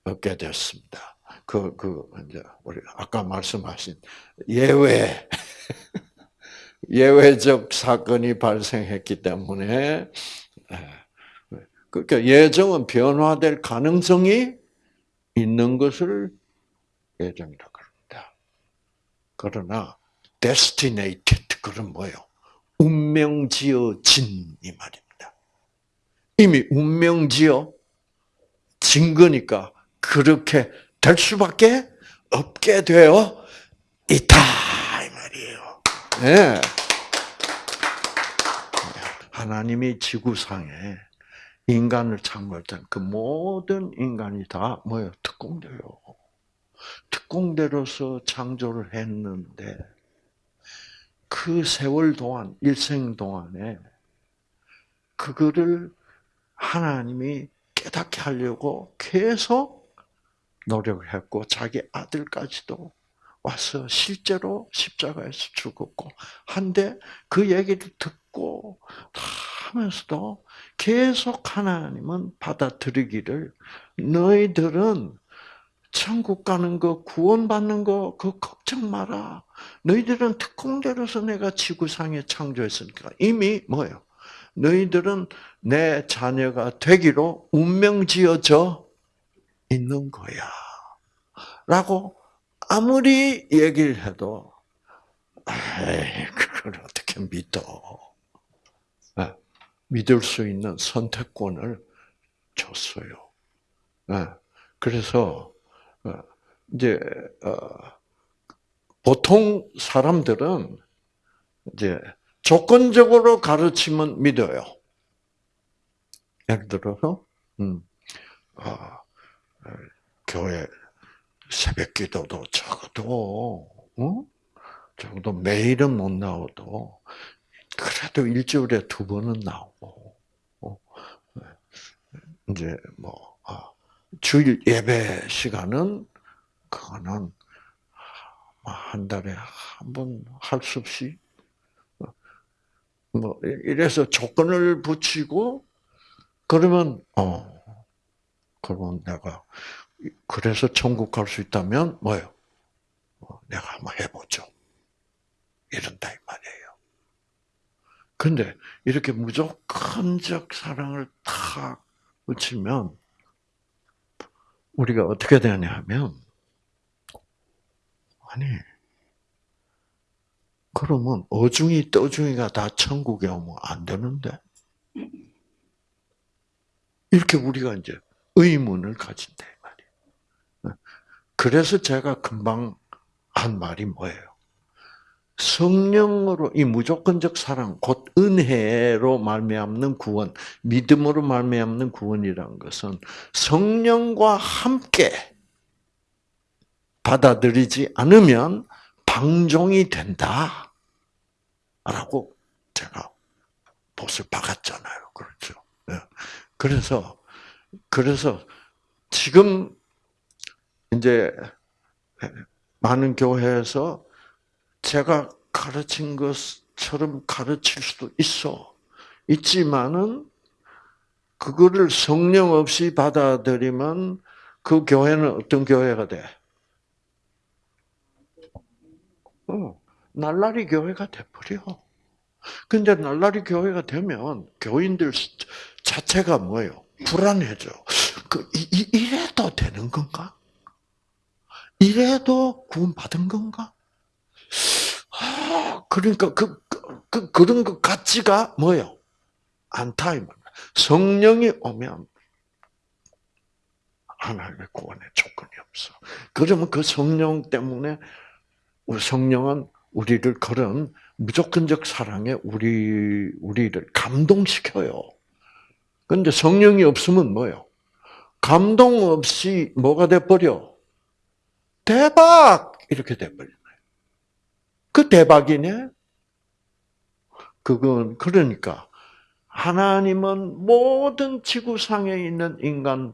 없게 됐습니다. 그, 그, 이제, 우리 아까 말씀하신 예외. *laughs* 예외적 사건이 발생했기 때문에, 그러니까 예정은 변화될 가능성이 있는 것을 예정이라고 합니다. 그러나, destinated, 그건 뭐예요? 운명 지어진 이 말입니다. 이미 운명 지어 진 거니까 그렇게 될 수밖에 없게 되어 있다 네. 하나님이 지구상에 인간을 창조할 때그 모든 인간이 다 뭐예요? 특공대요. 특공대로서 창조를 했는데 그 세월 동안 일생 동안에 그거를 하나님이 깨닫게 하려고 계속 노력했고 자기 아들까지도 와서 실제로 십자가에서 죽었고 한데 그 얘기를 듣고 하면서도 계속 하나님은 받아들이기를 너희들은 천국 가는 거 구원받는 거 그 걱정 마라. 너희들은 특공대로서 내가 지구상에 창조했으니까 이미 뭐예요? 너희들은 내 자녀가 되기로 운명 지어져 있는 거야. 라고 아무리 얘기를 해도 에이, 그걸 어떻게 믿어? 네, 믿을 수 있는 선택권을 줬어요. 네, 그래서 어, 이제 어, 보통 사람들은 이제 조건적으로 가르치면 믿어요. 예를 들어서, 음, 어, 교회 새벽 기도도 적어도, 어? 적어도 매일은 못 나오도, 그래도 일주일에 두 번은 나오고, 어? 이제 뭐, 아, 주일 예배 시간은, 그거는 한 달에 한 번 할 수 없이 뭐 이래서 조건을 붙이고 그러면 어 그러면 내가 그래서 천국 갈 수 있다면 뭐요? 어, 내가 한번 해보죠. 이런다 이 말이에요. 근데 이렇게 무조건적 사랑을 탁 붙이면 우리가 어떻게 되냐 하면 아니 그러면 어중이 떠중이가 다 천국에 오면 안 되는데? 이렇게 우리가 이제 의문을 말이에요. 그래서 제가 금방 한 말이 뭐예요? 성령으로 이 무조건적 사랑 곧 은혜로 말미암는 구원, 믿음으로 말미암는 구원이라는 것은 성령과 함께 받아들이지 않으면 방종이 된다. 라고 제가 못을 박았잖아요. 그렇죠. 예. 그래서, 그래서 지금 이제 많은 교회에서 제가 가르친 것처럼 가르칠 수도 있어. 있지만은 그거를 성령 없이 받아들이면 그 교회는 어떤 교회가 돼? 어, 날라리 교회가 돼버려. 근데 날라리 교회가 되면 교인들 자체가 뭐예요? 불안해져. 그, 이, 이래도 되는 건가? 이래도 구원받은 건가? 아, 그러니까 그, 그, 그 런 것 같지가? 않다, 이 말. 성령이 오면 하나님의 구원의 조건이 없어. 그러면 그 성령 때문에 성령은 우리를 그런 무조건적 사랑에 우리 우리를 감동시켜요. 근데 성령이 없으면 뭐요? 감동 없이 뭐가 돼 버려? 대박 이렇게 돼 버려. 그 대박이네. 그건 그러니까 하나님은 모든 지구상에 있는 인간,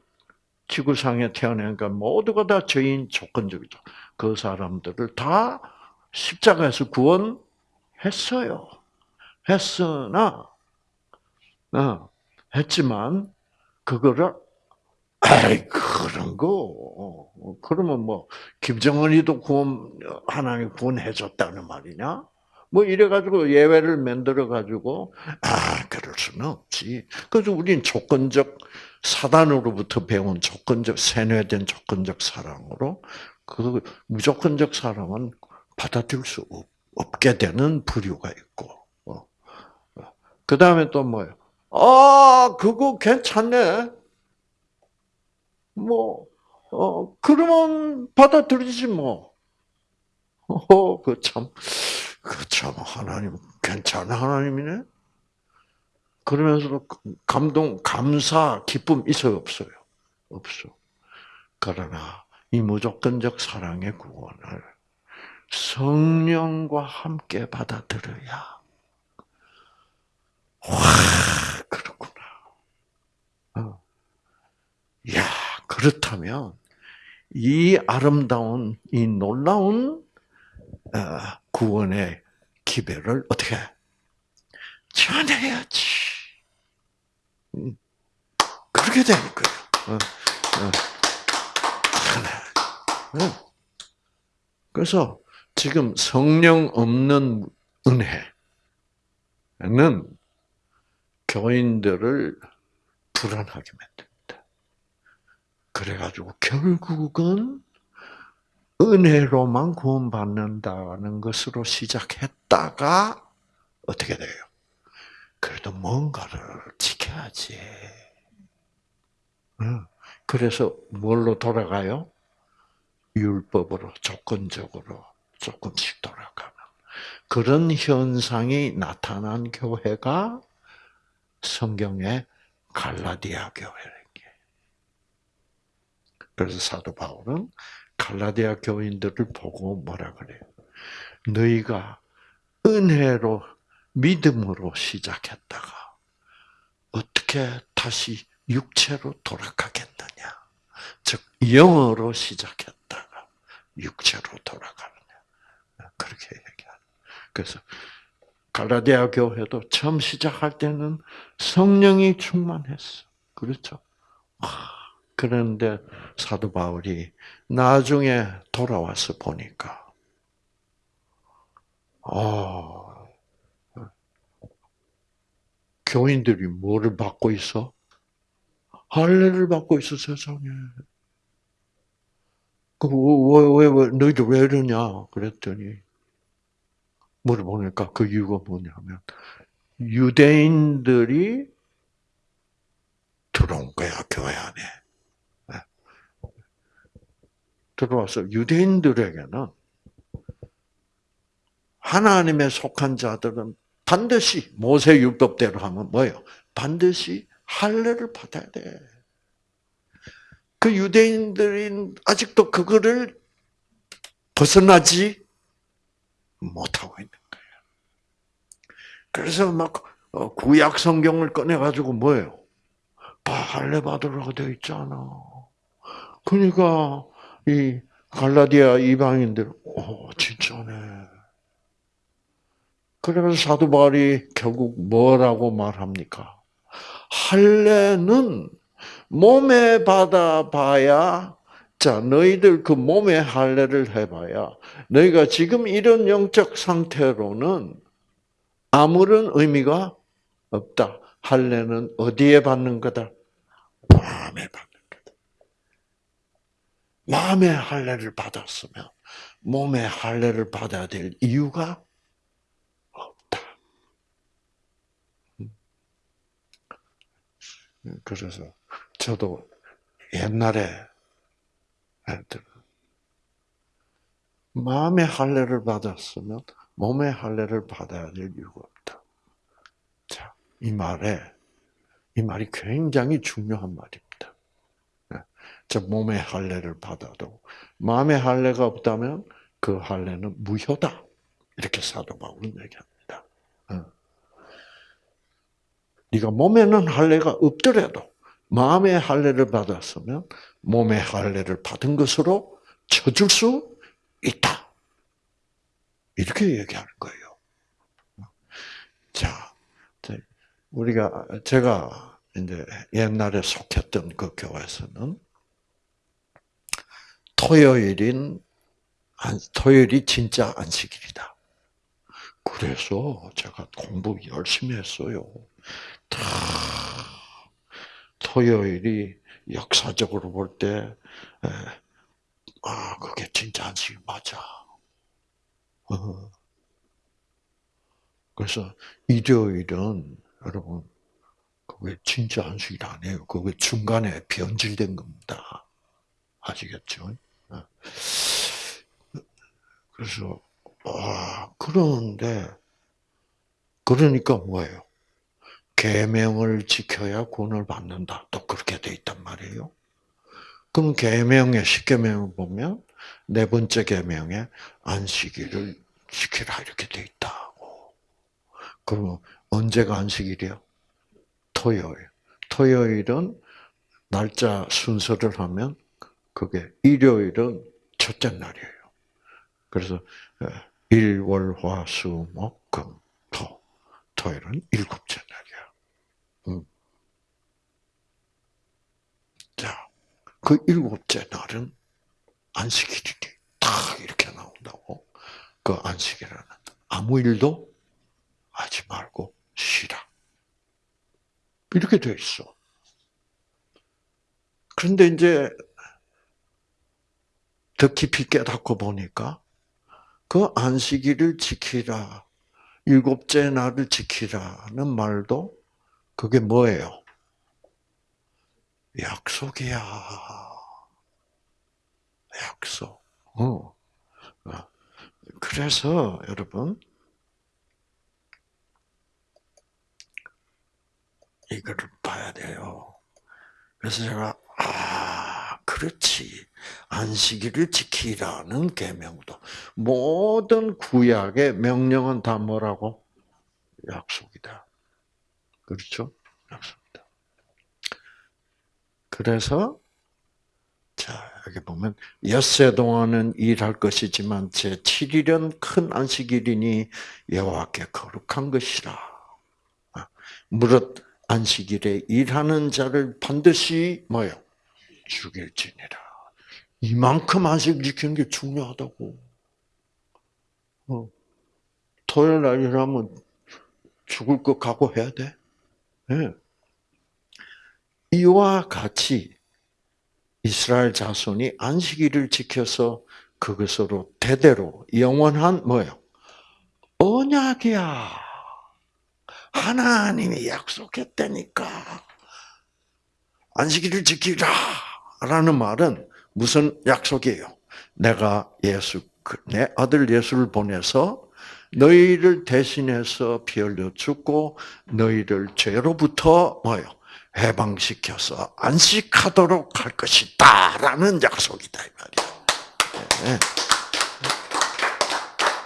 지구상에 태어난 것 모두가 다 죄인 조건적이다. 그 사람들을 다 십자가에서 구원했어요. 했으나, 어, 했지만, 그거를, 아이, 그런 거, 그러면 뭐 김정은이도 구원 하나님 구원해줬다는 말이냐? 뭐 이래가지고 예외를 만들어가지고 아 그럴 수는 없지. 그래서 우린 조건적 사단으로부터 배운 조건적 세뇌된 조건적 사랑으로 그 무조건적 사랑은 받아들일 수 없 게 되는 부류가 있고. 어. 그 다음에 또 뭐예요? 아 그거 괜찮네. 뭐 어, 그러면 받아들이지 뭐. 어, 그 참, 그 참, 하나님, 괜찮은 하나님이네? 그러면서도 감동, 감사, 기쁨 있어요, 없어요? 없어. 그러나, 이 무조건적 사랑의 구원을 성령과 함께 받아들여야, 와, 그렇구나. 어. 야 그렇다면, 이 아름다운, 이 놀라운 어, 구원의 기별을 어떻게 전해야지. 음, 그렇게 거예요. 어, 어. 그래서 지금 성령 없는 은혜는 교인들을 불안하게 만듭니다. 그래가지고 결국은 은혜로만 구원받는다는 것으로 시작했다가 어떻게 돼요? 그래도 뭔가를 지켜야지. 그래서 뭘로 돌아가요? 율법으로 조건적으로 조금씩 돌아가는 그런 현상이 나타난 교회가 성경의 갈라디아 교회래. 그래서 사도 바울은 갈라디아 교인들을 보고 뭐라 그래요? 너희가 은혜로 믿음으로 시작했다가 어떻게 다시 육체로 돌아가겠느냐? 즉 영어로 시작했다가 육체로 돌아가느냐? 그렇게 얘기하는. 그래서 갈라디아 교회도 처음 시작할 때는 성령이 충만했어. 그렇죠? 그런데 사도 바울이 나중에 돌아와서 보니까, 어, 교인들이 뭐를 받고 있어? 할례를 받고 있어, 세상에. 그, 왜, 왜, 왜, 너희들 왜 이러냐? 그랬더니, 물어보니까 그 이유가 뭐냐면, 유대인들이 들어온 거야, 교회 안에. 들어와서 유대인들에게는 하나님의 속한 자들은 반드시 모세 율법대로 하면 뭐예요? 반드시 할례를 받아야 돼. 그 유대인들은 아직도 그거를 벗어나지 못하고 있는 거예요. 그래서 막 어, 구약 성경을 꺼내 가지고 뭐예요? 할례 받으라고 되어 있잖아. 그러니까 이 갈라디아 이방인들, 오 진짜네. 그래서 사도 바울이 결국 뭐라고 말합니까? 할례는 몸에 받아봐야 자 너희들 그 몸에 할례를 해봐야 너희가 지금 이런 영적 상태로는 아무런 의미가 없다. 할례는 어디에 받는 거다? 마음에 거다. 마음의 할례를 받았으면 몸의 할례를 받아야 될 이유가 그래서 저도 옛날에 마음의 할례를 받았으면 몸의 할례를 받아야 될 이유가 없다. 자, 이 말에 이 말이 굉장히 중요한 말입니다. 네. 저 몸의 할례를 받아도 마음의 할례가 없다면 그 할례는 무효다. 이렇게 사도 바울은 얘기합니다. 네가 몸에는 할례가 없더라도 마음의 할례를 받았으면 몸의 할례를 받은 것으로 쳐줄 수 있다. 이렇게 얘기하는 거예요. 자, 우리가 제가 이제 옛날에 속했던 그 교회에서는 토요일인 토요일이 진짜 안식일이다. 그래서 제가 공부 열심히 했어요. 다 토요일이 역사적으로 볼 때, 아, 그게 진짜 안식일 맞아. 어. 그래서 일요일은 여러분, 그게 진짜 안식일 아니에요. 그게 중간에 변질된 겁니다. 아시겠죠? 어. 그래서, 아, 그런데, 그러니까 뭐예요? 계명을 지켜야 구원을 받는다. 또 그렇게 돼 있단 말이에요. 그럼 계명의 십계명을 보면 네 번째 계명에 안식일을 지키라 이렇게 돼 있다고. 그러면 언제가 안식일이요? 토요일. 토요일은 날짜 순서를 하면 그게 일요일은 첫째 날이에요. 그래서 일, 월, 화, 수, 목, 금, 토. 토요일은 일곱째 날이에요. 음. 자, 그 일곱째 날은 안식일이 딱 이렇게 나온다고. 그 안식일에는 아무 일도 하지 말고 쉬라. 이렇게 돼 있어. 그런데 이제 더 깊이 깨닫고 보니까 그 안식일을 지키라, 일곱째 날을 지키라는 말도 그게 뭐예요? 약속이야. 약속. 어. 어. 그래서 여러분 이거를 봐야 돼요. 그래서 제가 아 그렇지 안식일을 지키라는 계명도 모든 구약의 명령은 다 뭐라고 약속이다. 그렇죠? 약속이다. 그래서 자 여기 보면 엿새 동안은 일할 것이지만 제 7일은 큰 안식일이니 여호와께 거룩한 것이라. 아, 무릇 안식일에 일하는 자를 반드시 뭐요? 죽일지니라. 이만큼 안식 지키는 게 중요하다고. 어. 토요일 날 일하면 죽을 것 각오해야 돼? 네. 이와 같이 이스라엘 자손이 안식일을 지켜서 그것으로 대대로 영원한 뭐요? 언약이야. 하나님이 약속했다니까. 안식일을 지키라. 라는 말은 무슨 약속이에요? 내가 예수, 그내 아들 예수를 보내서 너희를 대신해서 피 흘려 죽고 너희를 죄로부터 뭐요? 해방시켜서 안식하도록 할 것이다 라는 약속이다 이 말이야. 네.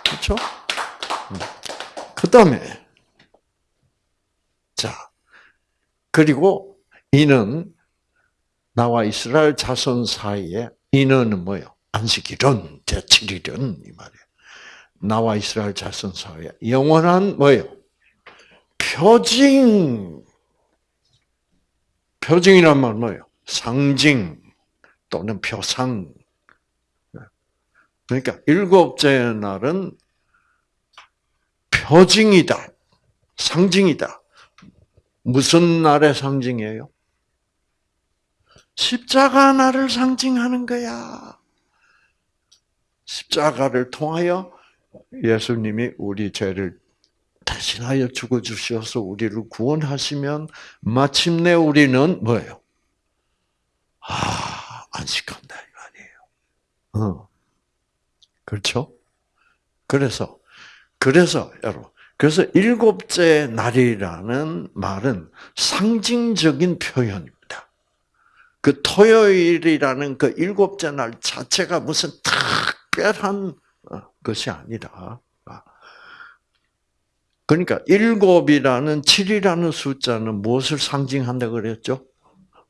그렇죠? 그 다음에 자 그리고 이는 나와 이스라엘 자손 사이에 이는 뭐요? 안식일은 제7일은 이 말이에요. 나와 이스라엘 자손 사이에 영원한 뭐예요? 표징. 표징이란 말 뭐예요? 상징 또는 표상. 그러니까 일곱째 날은 표징이다. 상징이다. 무슨 날의 상징이에요? 십자가 날을 상징하는 거야. 십자가를 통하여 예수님이 우리 죄를 대신하여 죽어 주셔서 우리를 구원하시면 마침내 우리는 뭐예요? 아, 안식한다 이 말이에요. 어. 그렇죠? 그래서 그래서 여러분 그래서 일곱째 날이라는 말은 상징적인 표현입니다. 그 토요일이라는 그 일곱째 날 자체가 무슨 특별한 어, 것이 아니라 아. 그러니까 일곱이라는 칠이라는 숫자는 무엇을 상징한다 그랬죠?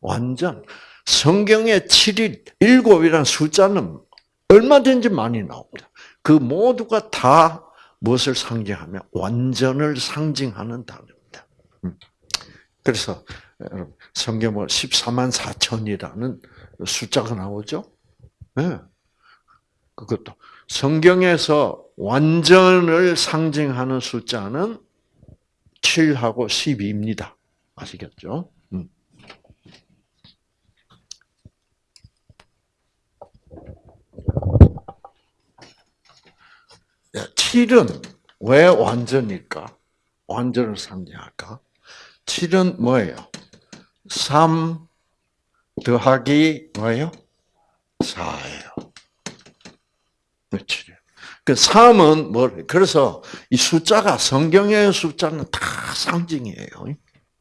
완전 성경의 칠이 일곱이라는 숫자는 얼마든지 많이 나옵니다. 그 모두가 다 무엇을 상징하며 완전을 상징하는 단어입니다. 음. 그래서 여러분 성경은 14만 4천이라는 숫자가 나오죠. 네. 그것도 성경에서 완전을 상징하는 숫자는 7하고 12입니다. 아시겠죠? 음. 야, 7은 왜 완전일까? 완전을 상징할까? 7은 뭐예요? 3 더하기 뭐예요? 4예요. 그렇지. 그 3은 뭐, 그래서 이 숫자가, 성경의 숫자는 다 상징이에요.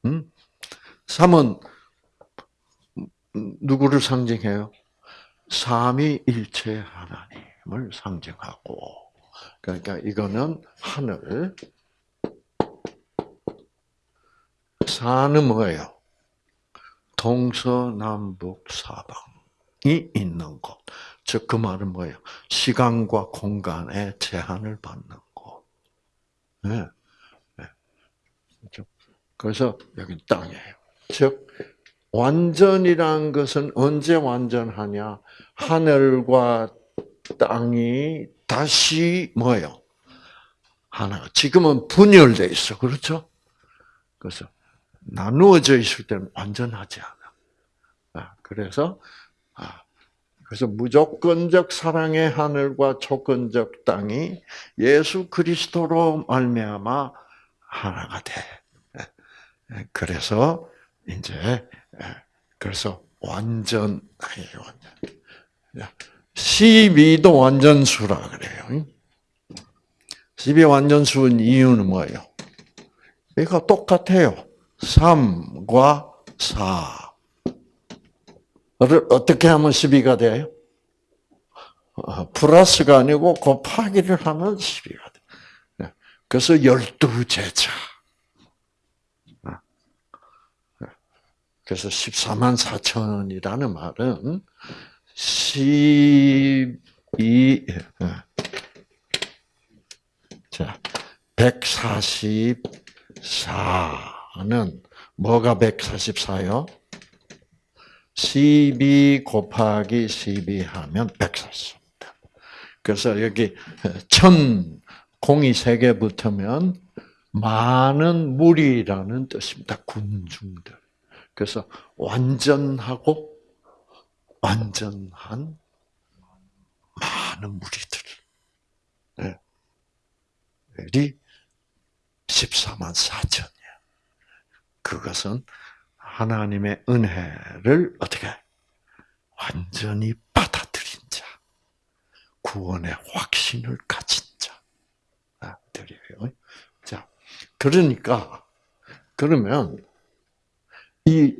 음? 3은 누구를 상징해요? 삼위일체 하나님을 상징하고, 그러니까 이거는 하늘, 사는 뭐예요? 동서남북 사방이 있는 곳. 즉, 그 말은 뭐예요? 시간과 공간의 제한을 받는 곳. 네. 네. 그래서 여기 땅이에요. 즉, 완전이란 것은 언제 완전하냐? 하늘과 땅이 다시 뭐예요? 하나. 지금은 분열돼 있어. 그렇죠? 그래서 나누어져 있을 때는 완전하지 않아. 아, 그래서 아, 그래서 무조건적 사랑의 하늘과 조건적 땅이 예수 그리스도로 말미암아 하나가 돼. 그래서 이제 예, 그래서 완전 완전 12도 완전수라 그래요. 12 완전수인 이유는 뭐예요? 이거 똑같아요. 3과 4를 어떻게 하면 12가 돼요? 어, 플러스가 아니고 곱하기를 하면 12가 돼. 네. 그래서 12제자. 어. 네. 그래서 14만 4천이라는 말은 12, 예. 자, 144. 는 뭐가 144요? 12 곱하기 12 하면 144입니다. 그래서 여기 천 공이 세 개 붙으면 많은 무리라는 뜻입니다. 군중들. 그래서 완전하고 완전한 많은 무리들. 이 14만 4천. 그것은 하나님의 은혜를 어떻게 완전히 받아들인 자, 구원의 확신을 가진 자. 아. 자, 그러니까 그러면 이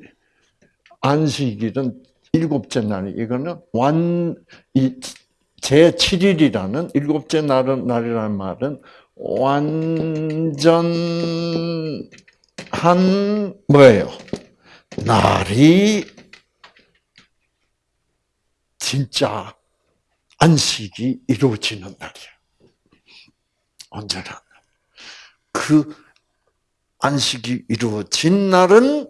안식일은 일곱째 날 이거는 완이 제 7일이라는 일곱째 날은 날이라는 말은 완전 한 뭐예요? 날이 진짜 안식이 이루어지는 날이야. 언제나. 그 안식이 이루어진 날은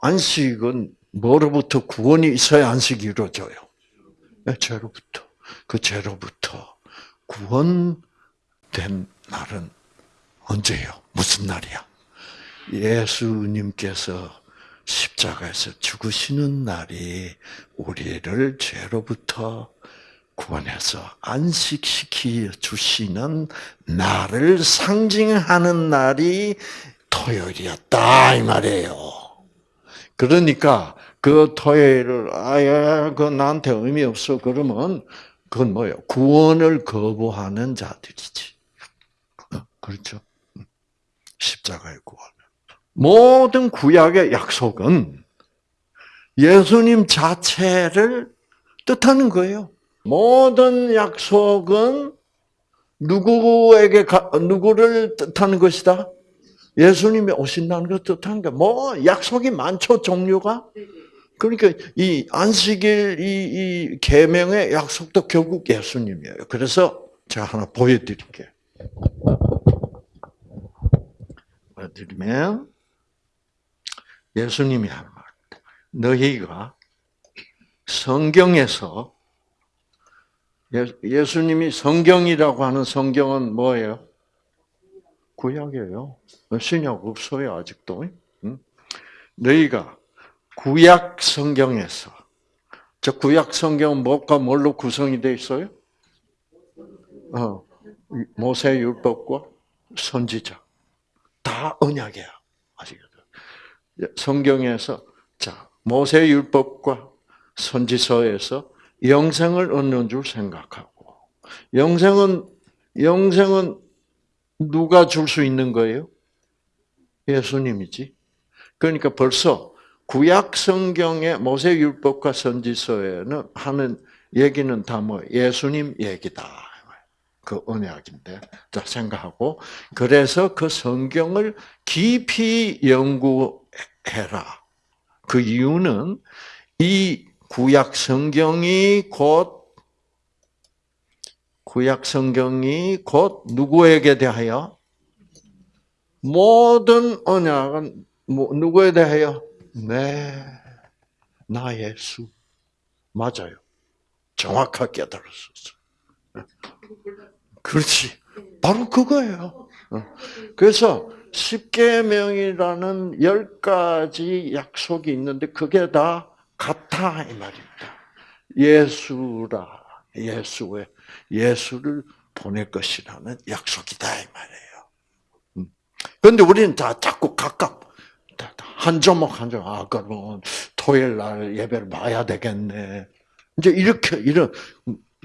안식은 뭐로부터 구원이 있어야 안식이 이루어져요. 네, 죄로부터. 그 죄로부터 구원된 날은 언제요? 무슨 날이야? 예수님께서 십자가에서 죽으시는 날이 우리를 죄로부터 구원해서 안식시키 주시는 날을 상징하는 날이 토요일이었다 이 말이에요. 그러니까 그 토요일을 아예 그 나한테 의미 없어 그러면 그건 뭐예요? 구원을 거부하는 자들이지. 그렇죠? 십자가의 구원. 모든 구약의 약속은 예수님 자체를 뜻하는 거예요. 모든 약속은 누구에게 누구를 뜻하는 것이다? 예수님이 오신다는 걸 뜻하는 거. 뭐 약속이 많죠 종류가. 그러니까 이 안식일 이, 이 계명의 약속도 결국 예수님이에요. 그래서 제가 하나 보여드릴게요. 보여드리면 예수님이 하는 말. 너희가 성경에서 예, 수님이 성경이라고 하는 성경은 뭐예요? 구약이에요. 신약 없어요 아직도. 응? 너희가 구약 성경에서 저 구약 성경은 뭐가 뭘로 구성이 되어 있어요? 어, 모세 율법과 선지자 다 언약이야? 성경에서 자 모세 율법과 선지서에서 영생을 얻는 줄 생각하고 영생은 영생은 누가 줄 수 있는 거예요? 예수님이지. 그러니까 벌써 구약 성경의 모세 율법과 선지서에는 하는 얘기는 다 뭐 예수님 얘기다. 그 언약인데 자 생각하고 그래서 그 성경을 깊이 연구 해라. 그 이유는 이 구약 성경이 곧 구약 성경이 곧 누구에게 대하여 모든 언약은 뭐 누구에 대하여 네, 나 예수 맞아요. 정확하게 깨달았었어. 그렇지. 바로 그거예요. 어. 그래서 십계명이라는 열 가지 약속이 있는데 그게 다 같아 이 말입니다. 예수라 예수의 예수를 보낼 것이라는 약속이다 이 말이에요. 그런데 음. 우리는 다 자꾸 각각 한 조목 한 조목 아 그러면 토요일 날 예배를 봐야 되겠네. 이제 이렇게 이런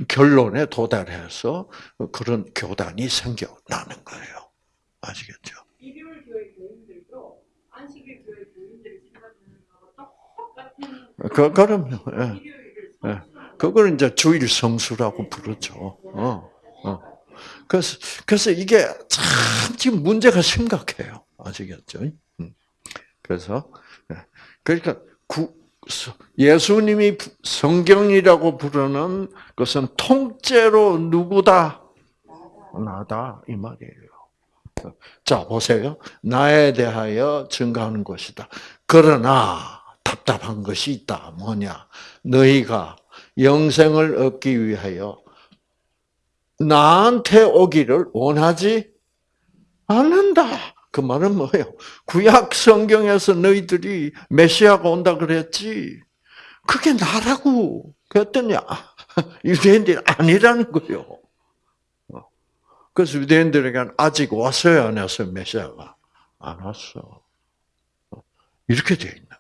결론에 도달해서 그런 교단이 생겨나는 거예요. 아시겠죠? 그, 그럼요. 예. 예. 그걸 이제 주일 성수라고 부르죠. 어, 어. 그래서, 그래서 이게 참 지금 문제가 심각해요. 아시겠죠? 음. 그래서, 예. 그러니까 구, 예수님이 성경이라고 부르는 것은 통째로 누구다? 나다. 이 말이에요. 자, 보세요. 나에 대하여 증가하는 것이다. 그러나 답답한 것이 있다. 뭐냐? 너희가 영생을 얻기 위하여 나한테 오기를 원하지 않는다. 그 말은 뭐예요? 구약 성경에서 너희들이 메시아가 온다 그랬지. 그게 나라고. 그랬더니 *laughs* 유대인들이 아니라는 거예요. 그래서 유대인들에게는 아직 왔어요, 안 왔어요, 메시아가? 안 왔어. 이렇게 되어 있는.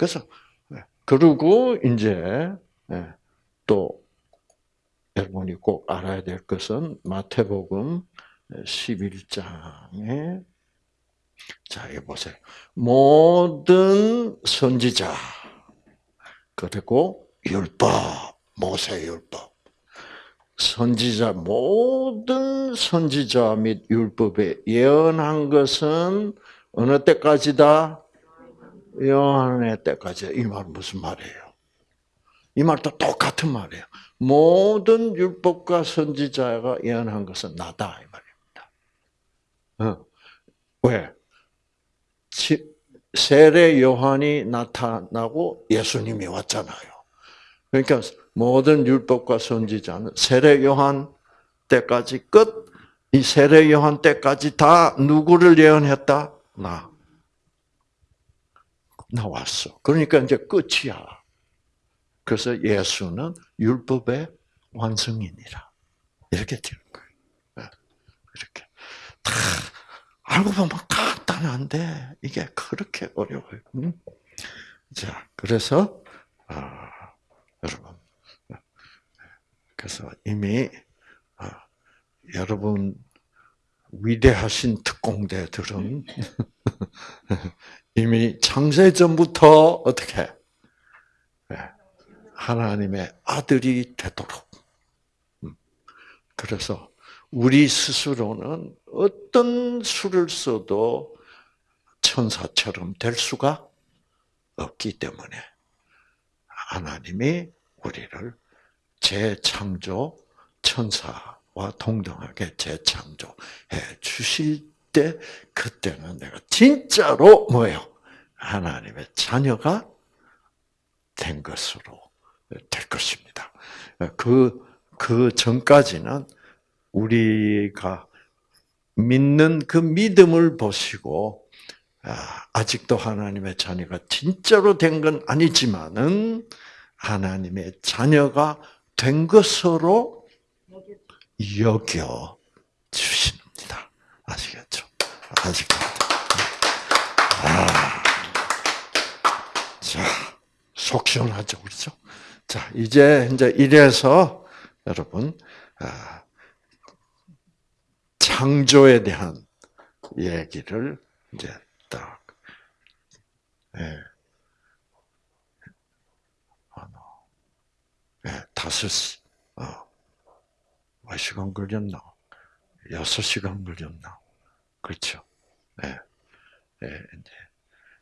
그래서, 네. 그리고 이제, 네. 또, 여러분이 꼭 알아야 될 것은 마태복음 11장에 자, 여기 보세요. 모든 선지자 그리고 율법, 모세 율법. 선지자 모든 선지자 및 율법에 예언한 것은 어느 때까지다? 요한의 때까지. 이 말은 무슨 말이에요? 이 말도 똑같은 말이에요. 모든 율법과 선지자가 예언한 것은 나다 이 말입니다. 어. 왜? 세례 요한이 나타나고 예수님이 왔잖아요. 그러니까 모든 율법과 선지자는 세례 요한 때까지 끝, 이 세례 요한 때까지 다 누구를 예언했다? 나. 나왔어. 그러니까 이제 끝이야. 그래서 예수는 율법의 완성이니라. 이렇게 되는 거예요. 네. 이렇게. 다 알고 보면 간단한데 이게 그렇게 어려워요. 자, 그래서 아, 여러분, 그래서 이미 아, 여러분 위대하신 특공대들은 *laughs* 이미 창세 전부터 어떻게 예, 하나님의 아들이 되도록. 음, 그래서 우리 스스로는 어떤 수를 써도 천사처럼 될 수가 없기 때문에 하나님이 우리를 재창조 천사와 동등하게 재창조해 주실 때 그때는 내가 진짜로 뭐예요? 하나님의 자녀가 된 것으로 될 것입니다. 그, 그 전까지는 우리가 믿는 그 믿음을 보시고 아, 아직도 하나님의 자녀가 진짜로 된 건 아니지만은 하나님의 자녀가 된 것으로 여겨 주십니다. 아시겠죠? 아시겠죠? 아, 자, 속 시원하죠, 그렇죠? 자, 이제 이제 이래서 여러분 아, 창조에 대한 얘기를 이제 딱 예. 예, 다섯 어, 몇 시간 걸렸나? 여섯 시간 걸렸나? 그렇죠? 예, 예, 이제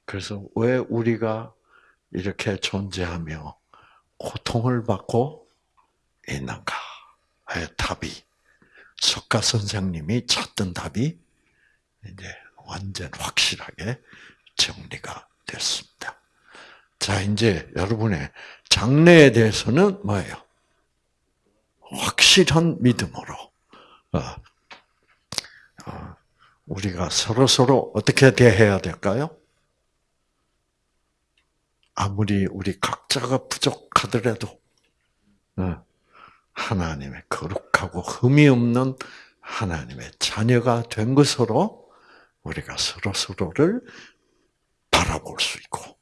그래서 왜 우리가 이렇게 존재하며 고통을 받고 있는가? 의 답이 석가 선생님이 찾던 답이 이제 완전 확실하게 정리가 됐습니다. 자, 이제 여러분의 장래에 대해서는 뭐예요? 확실한 믿음으로 어, 어, 우리가 서로 서로 어떻게 대해야 될까요? 아무리 우리 각자가 부족하더라도 어, 하나님의 거룩하고 흠이 없는 하나님의 자녀가 된 것으로 우리가 서로 서로를 바라볼 수 있고,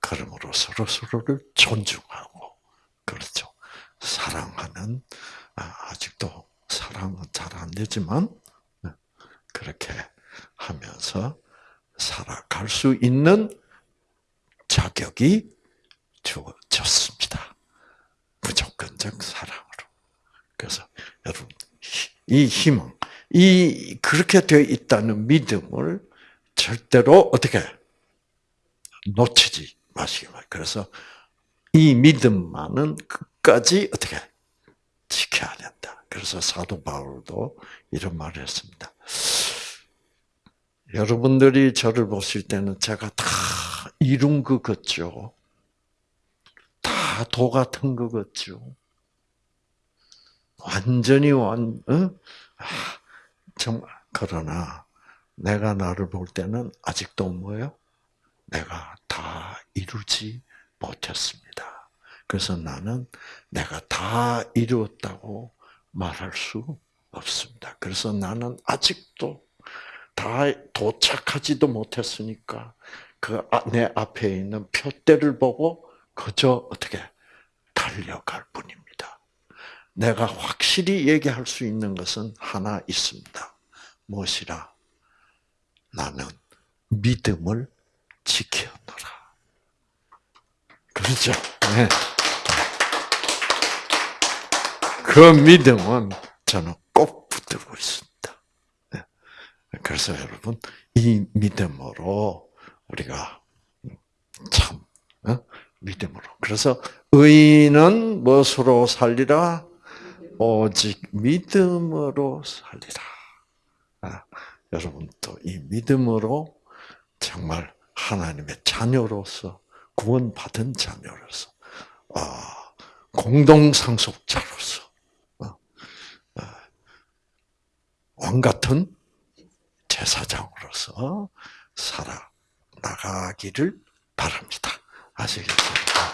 그러므로 서로 서로를 존중하고, 그렇죠. 사랑하는, 아, 아직도 사랑은 잘 안 되지만, 네, 그렇게 하면서 살아갈 수 있는 자격이 주어졌습니다. 무조건적 사랑으로. 그래서 여러분 이 희망, 이 그렇게 되어 있다는 믿음을 절대로 어떻게 놓치지 마시기 바랍니다. 그래서 이 믿음만은 끝까지 어떻게 지켜야 된다. 그래서 사도 바울도 이런 말을 했습니다. 여러분들이 저를 보실 때는 제가 다 이룬 것 같죠. 다 도 같은 것 같죠. 완전히 완, 어? 아, 정말 그러나 내가 나를 볼 때는 아직도 뭐예요? 내가 다 이루지 못했습니다. 그래서 나는 내가 다 이루었다고 말할 수 없습니다. 그래서 나는 아직도 다 도착하지도 못했으니까 그 내 앞에 있는 표대를 보고 그저 어떻게 달려갈 뿐입니다. 내가 확실히 얘기할 수 있는 것은 하나 있습니다. 무엇이라? 나는 믿음을 지켜노라. 그렇죠? 네. 그 믿음은 저는 꼭 붙들고 있습니다. 네. 그래서 여러분, 이 믿음으로 우리가 참, 어? 믿음으로. 그래서 의인은 무엇으로 살리라? 오직 믿음으로 살리라. 아, 여러분도 이 믿음으로 정말 하나님의 자녀로서 구원받은 자녀로서 아, 공동 상속자로서 어, 아, 왕 같은 제사장으로서 살아 나가기를 바랍니다. 아시겠습니까?